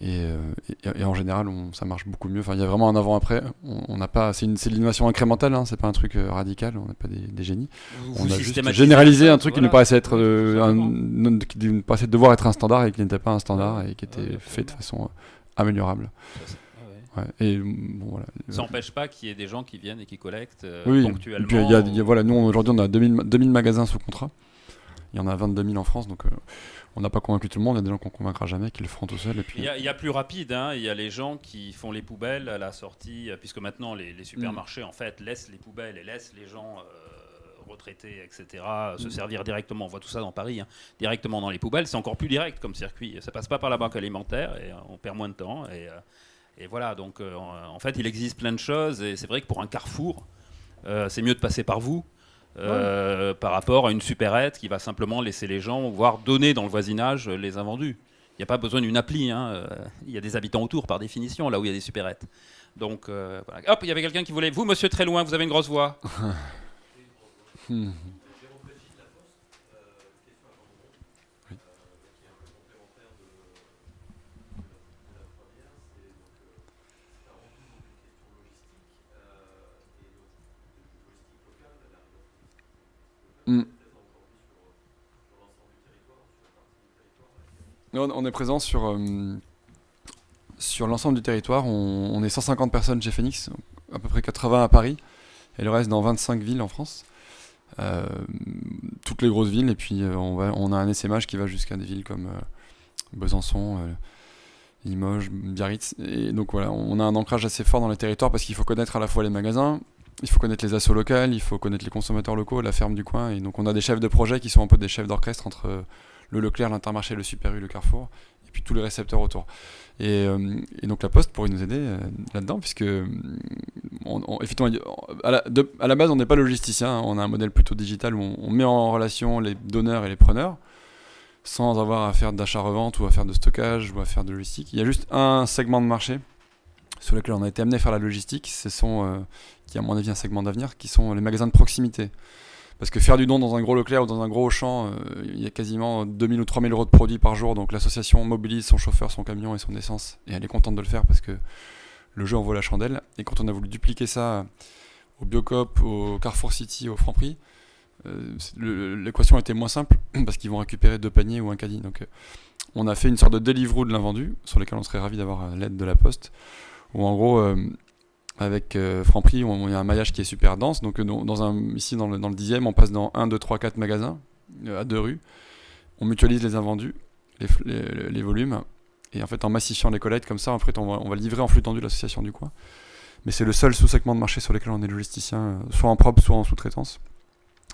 et, euh, et- et en général, on- ça marche beaucoup mieux. Enfin, il y a vraiment un avant-après. On on n'a pas, c'est de l'innovation incrémentale. Hein, c'est pas un truc euh, radical. On n'est pas des, des génies. Vous- On a juste généralisé un truc qui nous paraissait être euh, un, qui nous paraissait devoir être un standard et qui n'était pas un standard et qui était Ouais, fait de façon euh, améliorable. Ouais. Et bon voilà. Ça n'empêche pas qu'il y ait des gens qui viennent et qui collectent euh, Oui, ponctuellement. puis y a, y a- voilà, nous aujourd'hui on a 2000, ma- 2000 magasins sous contrat. Il y en a 22 000 en France, donc euh, on n'a pas convaincu tout le monde. Il y a des gens qu'on convaincra jamais, qui le feront tout seuls. Et puis, Il y, a, il y a plus rapide, hein. il y a les gens qui font les poubelles à la sortie, puisque maintenant les, les supermarchés en fait laissent les poubelles et laissent les gens euh, retraités, etc., se Mm. servir directement. On voit tout ça dans Paris, hein, directement dans les poubelles. C'est encore plus direct comme circuit. Ça passe pas par la banque alimentaire et euh, on perd moins de temps. Et, et voilà, donc en en fait il existe plein de choses et c'est vrai que pour un carrefour, euh, c'est mieux de passer par vous. Euh, par rapport à une supérette qui va simplement laisser les gens, voire donner dans le voisinage euh, les invendus. Il n'y a pas besoin d'une appli. hein, euh, Il y a des habitants autour, par définition, là où il y a des supérettes. Donc, euh, voilà. Hop, il y avait quelqu'un qui voulait. Vous, monsieur, très loin, vous avez une grosse voix. Non, on est présent sur, euh, sur l'ensemble du territoire. On, est 150 personnes chez Phoenix, à peu près 80 à Paris, et le reste dans 25 villes en France. Euh, toutes les grosses villes, et puis euh, on, va, on a un essaimage qui va jusqu'à des villes comme Besançon, Limoges, Biarritz. Et donc voilà, on a un ancrage assez fort dans les territoires parce qu'il faut connaître à la fois les magasins, il faut connaître les assos locales, il faut connaître les consommateurs locaux, la ferme du coin. Et donc on a des chefs de projet qui sont un peu des chefs d'orchestre entre euh, le Leclerc, l'Intermarché, le Super U, le Carrefour, et puis tous les récepteurs autour. Et, euh, donc la Poste pourrait nous aider euh, là-dedans, puisque on- effectivement, à la, de- à la base on n'est pas logisticien, hein. on a un modèle plutôt digital où on, on met en relation les donneurs et les preneurs sans avoir à faire d'achat-revente ou à faire de stockage ou à faire de logistique. Il y a juste un segment de marché sur lequel on a été amené à faire la logistique, ce sont, euh, qui à mon avis un segment d'avenir, qui sont les magasins de proximité. Parce que faire du don dans un gros Leclerc ou dans un gros Auchan, euh, il y a quasiment 2000 ou 3000 euros de produits par jour, donc l'association mobilise son chauffeur, son camion et son essence, et elle est contente de le faire parce que le jeu en vaut la chandelle. Et quand on a voulu dupliquer ça au Biocop, au Carrefour City, au Franprix, euh, l'équation était moins simple parce qu'ils vont récupérer deux paniers ou un caddie. Donc euh, on a fait une sorte de Deliveroo de l'invendu sur lequel on serait ravi d'avoir euh, l'aide de la Poste. Où en gros, euh, avec euh, Franprix, il y a un maillage qui est super dense. Donc euh, dans, un, ici dans le, 10e, on passe dans 1, 2, 3, 4 magasins à deux rues. On mutualise les invendus, les, volumes. Et en fait, en massifiant les collectes comme ça, en on va, livrer en flux tendu l'association du coin. Mais c'est le seul sous-segment de marché sur lequel on est logisticien, soit en propre, soit en sous-traitance.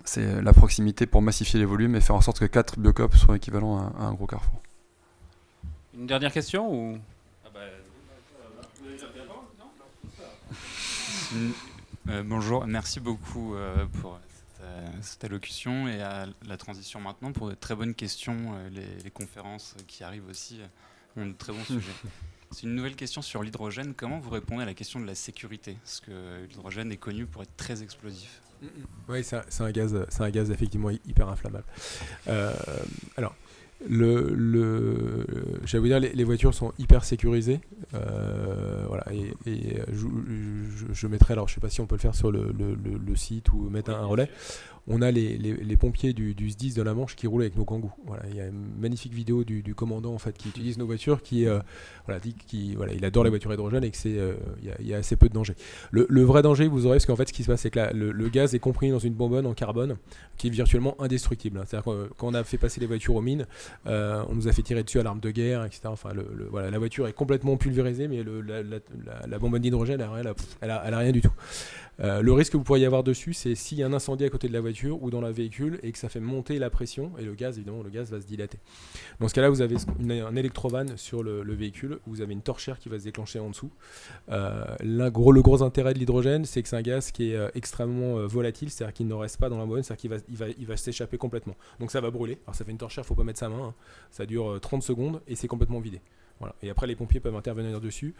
C'est la proximité pour massifier les volumes et faire en sorte que 4 biocop soient équivalents à, à un gros carrefour. Une dernière question ou? Euh, bonjour, merci beaucoup euh, pour cette, euh, cette allocution et à la transition maintenant pour de très bonnes questions. Euh, les, les conférences qui arrivent aussi euh, ont de très bons sujets. C'est une nouvelle question sur l'hydrogène. Comment vous répondez à la question de la sécurité? Parce que l'hydrogène est connu pour être très explosif? Oui, c'est un, gaz, c'est un gaz effectivement hy- hyper inflammable. Euh, alors, le, le, j'allais vous dire, les, les voitures sont hyper sécurisées. Euh, voilà, et, et je, je- je mettrai, alors je sais pas si on peut le faire sur le, le- le- site ou mettre un, un relais. On a les, les- pompiers du, du SDIS de la Manche qui roulent avec nos kangous. Voilà, il y a une magnifique vidéo du, du commandant en fait qui utilise nos voitures, qui euh, voilà, dit qu'il voilà, il adore les voitures hydrogène et que c'est euh, il y, a- assez peu de danger. Le, vrai danger, vous aurez, parce qu'en fait, ce qui se passe, c'est que le, gaz est compris dans une bonbonne en carbone qui est virtuellement indestructible. hein. C'est-à-dire que euh, quand on a fait passer les voitures aux mines, on nous a fait tirer dessus à l'arme de guerre, etc. Enfin, voilà, la voiture est complètement pulvérisée, mais la, la- la- bonbonne d'hydrogène, elle, elle elle a rien du tout. Euh, le risque que vous pourriez avoir dessus, c'est s'il y a un incendie à côté de la voiture ou dans le véhicule et que ça fait monter la pression et le gaz, évidemment, le gaz va se dilater. Dans ce cas-là, vous avez un électrovan sur le, le véhicule, vous avez une torchère qui va se déclencher en dessous. Euh, le gros intérêt de l'hydrogène, c'est que c'est un gaz qui est euh, extrêmement volatile, c'est-à-dire qu'il ne reste pas dans la bonbonne, c'est-à-dire qu'il va, s'échapper complètement. Donc ça va brûler. Alors ça fait une torchère, faut pas mettre sa main. hein. Ça dure euh, 30 secondes et c'est complètement vidé. Voilà. Et après, les pompiers peuvent intervenir dessus.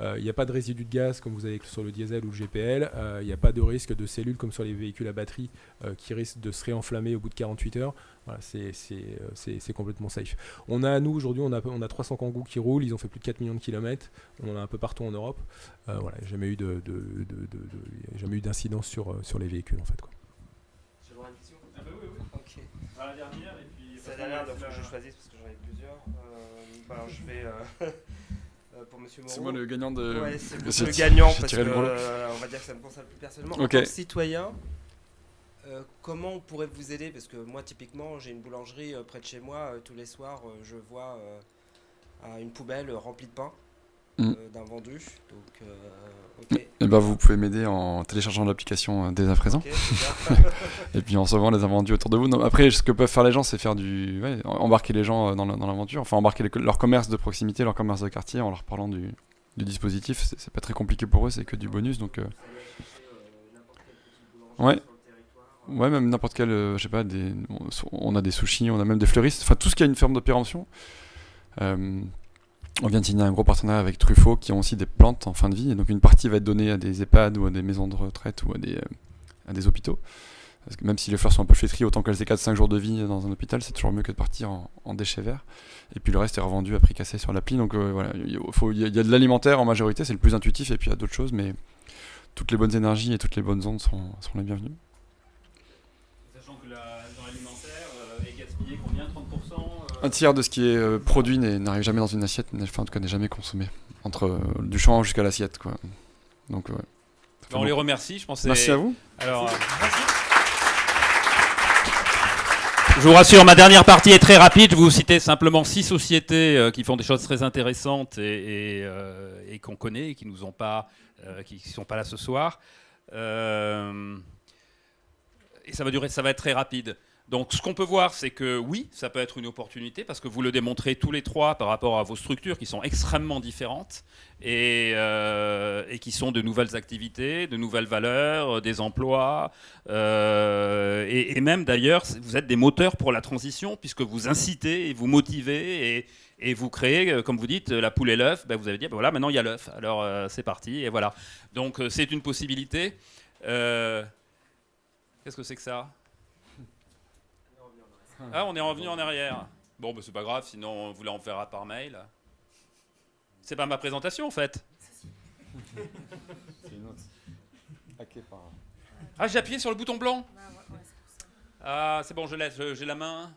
Euh, Il n'y a pas de résidu de gaz comme vous avez sur le diesel ou le GPL. Euh, Il n'y a pas de risque de cellules comme sur les véhicules à batterie euh, qui risquent de se réenflammer au bout de 48 heures. Voilà, c'est complètement safe. On a, nous, aujourd'hui, on a, on a 300 kangous qui roulent. Ils ont fait plus de 4 millions de kilomètres. On en a un peu partout en Europe. Euh, voilà, il n'y a jamais eu de, de, de- de- de- il y a jamais eu d'incidence sur, sur les véhicules, en fait. Quoi. Ah bah oui, oui. Ok. À la dernière et puis. C'est la dernière, donc faut que je choisisse parce que j'en ai plusieurs. Alors je vais euh, euh, pour Monsieur. C'est moi le gagnant de. Ouais, c'est le gagnant parce que euh, on va dire que ça me concerne plus personnellement. En tant que citoyen, euh, comment on pourrait vous aider? Parce que moi, typiquement, j'ai une boulangerie euh, près de chez moi. euh, tous les soirs, je vois une poubelle remplie de pain Mm. euh, d'un vendu. Donc, euh, ok. Et ben vous pouvez m'aider en téléchargeant l'application euh, dès à présent. Et puis en sauvant les invendus autour de vous. Non, après, ce que peuvent faire les gens, c'est faire du. ouais, embarquer les gens euh, dans la- dans l'aventure. Enfin, embarquer les- leur commerce de proximité, leur commerce de quartier en leur parlant du, du dispositif. C'est pas très compliqué pour eux, c'est que du bonus. Donc. euh, Ouais. Ouais, même n'importe quel, euh, je sais pas, des, on a des sushis, on a même des fleuristes, enfin tout ce qui a une ferme de péremption. Euh, on vient de signer un gros partenariat avec Truffaut qui ont aussi des plantes en fin de vie, donc une partie va être donnée à des EHPAD ou à des maisons de retraite ou à des, euh, hôpitaux. Même si les fleurs sont un peu flétries, autant qu'elles aient 4-5 jours de vie dans un hôpital, c'est toujours mieux que de partir en, déchets verts. Et puis le reste est revendu à prix cassé sur l'appli. Donc euh, voilà, il y, a- de l'alimentaire en majorité, c'est le plus intuitif, et puis il y a d'autres choses, mais toutes les bonnes énergies et toutes les bonnes ondes sont les bienvenues. Sachant que la- dans l'alimentaire euh, est gaspillé combien 30% euh, Un tiers de ce qui est euh, produit n'arrive jamais dans une assiette, n'est- enfin en tout cas n'est jamais consommé. Entre euh, du champ jusqu'à l'assiette, quoi. Donc ouais. On les remercie, je pense. que Merci à vous. Alors, euh, je vous rassure, ma dernière partie est très rapide. Je vais vous citer simplement six sociétés euh, qui font des choses très intéressantes et, et, euh, et qu'on connaît, et qui nous ont pas, euh, qui, qui sont pas là ce soir. Euh, et ça va durer, ça va être très rapide. Donc ce qu'on peut voir, c'est que oui, ça peut être une opportunité parce que vous le démontrez tous les trois par rapport à vos structures qui sont extrêmement différentes et, euh, qui sont de nouvelles activités, de nouvelles valeurs, euh, des emplois. euh, et, même d'ailleurs, vous êtes des moteurs pour la transition puisque vous incitez et vous motivez et, vous créez, comme vous dites, la poule et l'œuf. Ben, vous avez dit, ben voilà, maintenant il y a l'œuf. Alors c'est parti et voilà. Donc c'est une possibilité. Qu'est-ce que c'est que ça? Ah, on est revenu en arrière. Bon, bah, c'est pas grave, sinon on voulait en faire par mail. C'est pas ma présentation en fait. C'est une autre. Hacké par. Ah, j'ai appuyé sur le bouton blanc. Ah, c'est bon, je laisse, j'ai la main.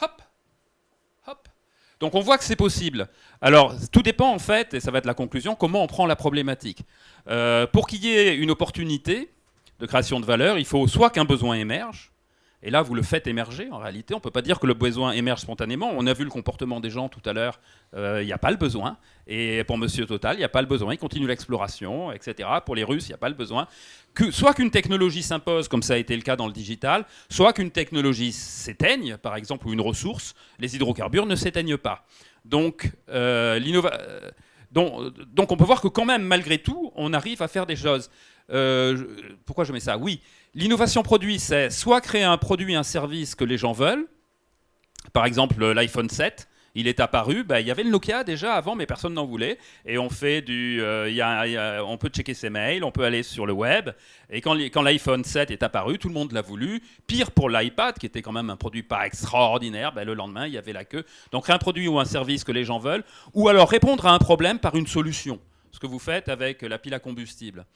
Hop, hop. Donc on voit que c'est possible. Alors tout dépend en fait, et ça va être la conclusion, comment on prend la problématique. Euh, pour qu'il y ait une opportunité de création de valeur, il faut soit qu'un besoin émerge, et là vous le faites émerger en réalité, on ne peut pas dire que le besoin émerge spontanément, on a vu le comportement des gens tout à l'heure, euh, il n'y a pas le besoin, et pour Monsieur Total, il n'y a pas le besoin, il continue l'exploration, etc. Pour les Russes, il n'y a pas le besoin. Que, soit qu'une technologie s'impose, comme ça a été le cas dans le digital, soit qu'une technologie s'éteigne, par exemple, ou une ressource, les hydrocarbures ne s'éteignent pas. Donc, euh, euh, donc, on peut voir que quand même, malgré tout, on arrive à faire des choses. Euh, pourquoi je mets ça? Oui, l'innovation produit, c'est soit créer un produit, un service que les gens veulent. Par exemple, l'iPhone 7, il est apparu. bah, il y avait le Nokia déjà avant, mais personne n'en voulait. Et on fait du, euh, on peut checker ses mails, on peut aller sur le web. Et quand, l'iPhone 7 est apparu, tout le monde l'a voulu. Pire pour l'iPad, qui était quand même un produit pas extraordinaire. bah, le lendemain, il y avait la queue. Donc un produit ou un service que les gens veulent, ou alors répondre à un problème par une solution. Ce que vous faites avec la pile à combustible.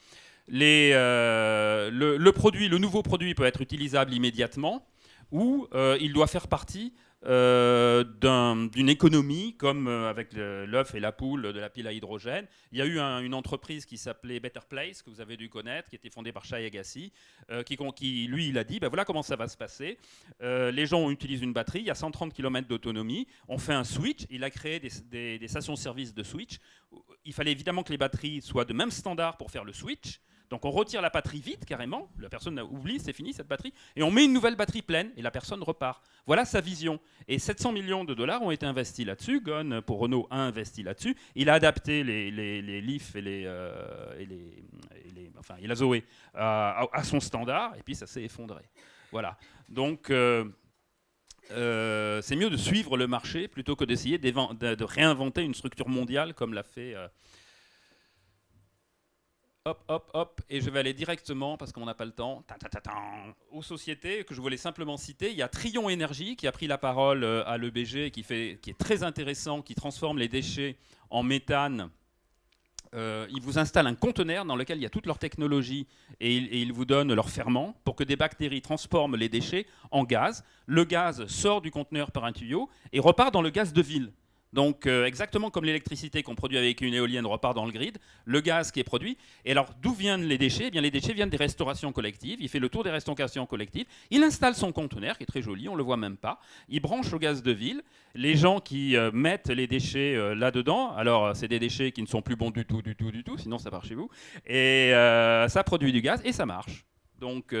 Euh, le, produit, le nouveau produit peut être utilisable immédiatement, ou euh, il doit faire partie euh, d'un- d'une économie comme avec l'œuf et la poule de la pile à hydrogène. Il y a eu un- une entreprise qui s'appelait Better Place, que vous avez dû connaître, qui était fondée par Shai Agassi, qui, lui, il a dit, ben voilà comment ça va se passer. Les gens utilisent une batterie, il y a 130 km d'autonomie, on fait un switch, il a créé des stations-service de switch. Il fallait évidemment que les batteries soient de même standard pour faire le switch. Donc on retire la batterie vite carrément, la personne oublie, c'est fini cette batterie, et on met une nouvelle batterie pleine et la personne repart. Voilà sa vision. Et 700 millions de dollars ont été investis là-dessus. Gon pour Renault a investi là-dessus. Il a adapté les, les, les Leaf et les, euh, et les, et les- enfin, et la Zoé à, à- son standard, et puis ça s'est effondré. Voilà. Donc euh, euh, c'est mieux de suivre le marché plutôt que d'essayer de, réinventer une structure mondiale comme l'a fait. euh, Hop, hop, hop, et je vais aller directement, parce qu'on n'a pas le temps, aux sociétés que je voulais simplement citer. Il y a Trion Énergie qui a pris la parole euh, à l'EBG, qui, qui est très intéressant, qui transforme les déchets en méthane. Euh, ils vous installent un conteneur dans lequel il y a toute leur technologie et, ils- et ils vous donnent leur ferment pour que des bactéries transforment les déchets en gaz. Le gaz sort du conteneur par un tuyau et repart dans le gaz de ville. Donc euh, exactement comme l'électricité qu'on produit avec une éolienne repart dans le grid, le gaz qui est produit. Et alors d'où viennent les déchets? Eh bien les déchets viennent des restaurations collectives. Il fait le tour des restaurations collectives. Il installe son conteneur qui est très joli, on le voit même pas. Il branche au gaz de ville. Les gens qui euh, mettent les déchets euh, là-dedans, alors c'est des déchets qui ne sont plus bons du tout, du tout, du tout, sinon ça part chez vous. Et ça produit du gaz et ça marche. Donc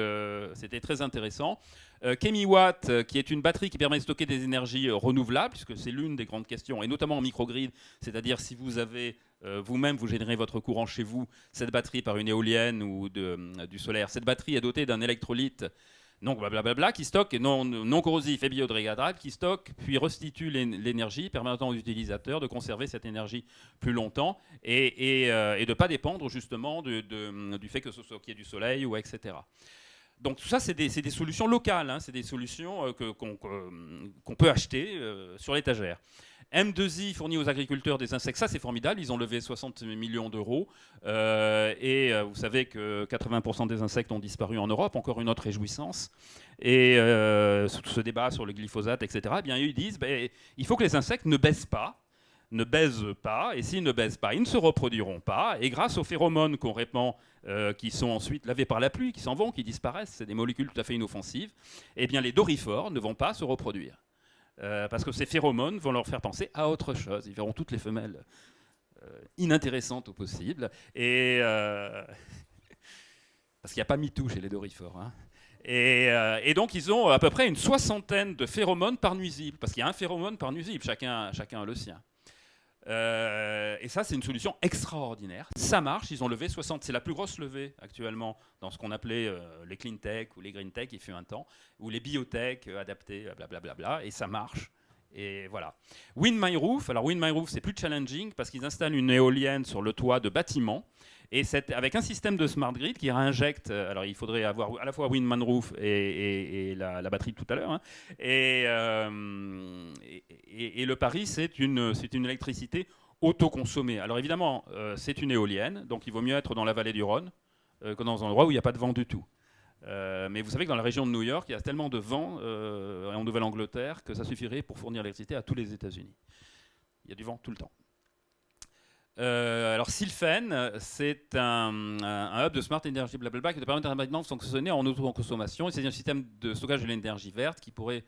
c'était très intéressant. Euh, Chemiwatt, euh, qui est une batterie qui permet de stocker des énergies euh, renouvelables, puisque c'est l'une des grandes questions, et notamment en microgrid, c'est-à-dire si vous avez vous-même, vous générez votre courant chez vous, cette batterie par une éolienne ou du solaire, cette batterie est dotée d'un électrolyte donc blablabla, qui stocke, non, non corrosif et biodégradable, qui stocke puis restitue l'é- l'énergie, permettant aux utilisateurs de conserver cette énergie plus longtemps et, de ne pas dépendre justement du fait que ce soit qu'il y ait du soleil ou etc. Donc tout ça, c'est des, solutions locales, hein, c'est des solutions euh, que- qu'on peut acheter euh, sur l'étagère. M2I fournit aux agriculteurs des insectes, ça c'est formidable, ils ont levé 60 millions d'euros euh, et euh, vous savez que 80% des insectes ont disparu en Europe, encore une autre réjouissance. Et euh, ce débat sur le glyphosate, etc., eh bien, ils disent ben, il faut que les insectes ne baissent pas, ne baisent pas, et s'ils ne baissent pas, ils ne se reproduiront pas. Et grâce aux phéromones qu'on répand, euh, qui sont ensuite lavés par la pluie, qui s'en vont, qui disparaissent, c'est des molécules tout à fait inoffensives, eh bien les dorifores ne vont pas se reproduire. Euh, parce que ces phéromones vont leur faire penser à autre chose. Ils verront toutes les femelles euh, inintéressantes au possible. Et, parce qu'il n'y a pas MeToo chez les dorifores. hein. Et, et donc, ils ont à peu près une soixantaine de phéromones par nuisible. Parce qu'il y a un phéromone par nuisible, chacun, chacun a le sien. Euh, et ça, c'est une solution extraordinaire. Ça marche, ils ont levé 60. C'est la plus grosse levée actuellement dans ce qu'on appelait euh, les clean tech ou les green tech, il fut un temps, ou les biotech euh, adaptés, blablabla. et ça marche. Et voilà. Wind My Roof, alors Wind My Roof, c'est plus challenging parce qu'ils installent une éolienne sur le toit de bâtiments. Et c'est avec un système de smart grid qui réinjecte. euh, Alors, il faudrait avoir à la fois Windman Roof et, la, batterie de tout à l'heure. hein. Et, euh, et- le pari, c'est une, une électricité autoconsommée. Alors, évidemment, euh, c'est une éolienne, donc il vaut mieux être dans la vallée du Rhône euh, que dans un endroit où il n'y a pas de vent du tout. Mais vous savez que dans la région de New York, il y a tellement de vent en Nouvelle-Angleterre que ça suffirait pour fournir l'électricité à tous les États-Unis. Il y a du vent tout le temps. Euh, alors Sylphen, c'est un, hub de smart energy blablabla qui permet de fonctionner en autoconsommation. C'est un système de stockage de l'énergie verte qui pourrait,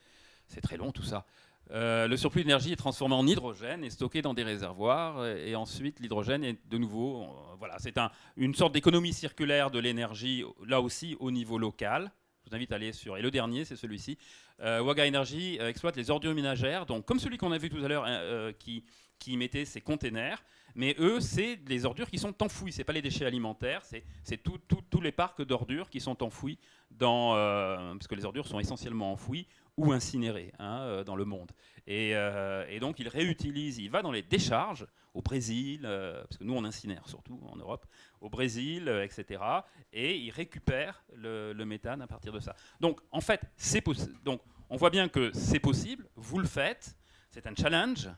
c'est très long tout ça. Euh, le surplus d'énergie est transformé en hydrogène et stocké dans des réservoirs. Et, et ensuite, l'hydrogène est de nouveau, euh, voilà, c'est un- une sorte d'économie circulaire de l'énergie, là aussi au niveau local. Je vous invite à aller sur. Et le dernier, c'est celui-ci. Euh, Waga Energy euh, exploite les ordures ménagères, donc comme celui qu'on a vu tout à l'heure, hein, euh, qui, qui mettait ses containers. Mais eux, c'est des ordures qui sont enfouies. C'est pas les déchets alimentaires, c'est tous les parcs d'ordures qui sont enfouis dans, euh, parce que les ordures sont essentiellement enfouies ou incinérées hein, euh, dans le monde. Et, euh, donc il réutilise, il va dans les décharges au Brésil, parce que nous on incinère surtout en Europe, au Brésil, etc. Et il récupère le, le méthane à partir de ça. Donc en fait, c'est donc on voit bien que c'est possible. Vous le faites. C'est un challenge.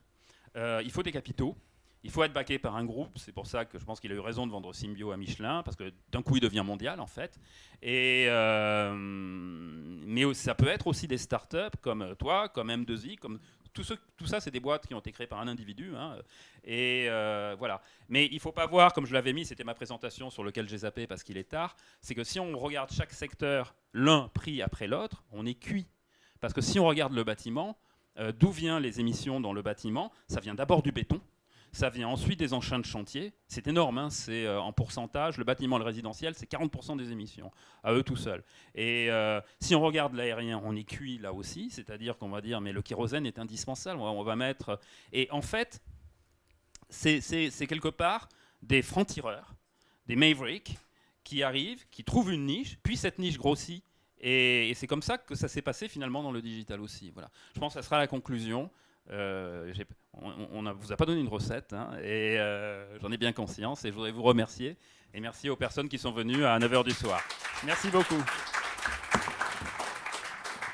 Il faut des capitaux. Il faut être backé par un groupe, c'est pour ça que je pense qu'il a eu raison de vendre Symbio à Michelin, parce que d'un coup il devient mondial en fait. Et, euh, mais ça peut être aussi des startups comme toi, comme M2I, comme tout, ça, c'est des boîtes qui ont été créées par un individu. hein. et euh, voilà. Mais il ne faut pas voir, comme je l'avais mis, c'était ma présentation sur lequel j'ai zappé parce qu'il est tard, c'est que si on regarde chaque secteur l'un pris après l'autre, on est cuit. Parce que si on regarde le bâtiment, euh, d'où viennent les émissions dans le bâtiment Ça vient d'abord du béton. Ça vient ensuite des engins de chantier. C'est énorme, hein, c'est euh, en pourcentage. Le bâtiment, le résidentiel, c'est 40% des émissions, à eux tout seuls. Et euh, si on regarde l'aérien, on est cuit là aussi, c'est-à-dire qu'on va dire, mais le kérosène est indispensable, on va, mettre... Et en fait, c'est quelque part des francs-tireurs, des mavericks, qui arrivent, qui trouvent une niche, puis cette niche grossit. Et, et c'est comme ça que ça s'est passé finalement dans le digital aussi. Voilà. Je pense que ça sera la conclusion. Euh, on ne vous a pas donné une recette, hein, et euh, j'en ai bien conscience, et je voudrais vous remercier. Et merci aux personnes qui sont venues à 9h du soir. Merci beaucoup.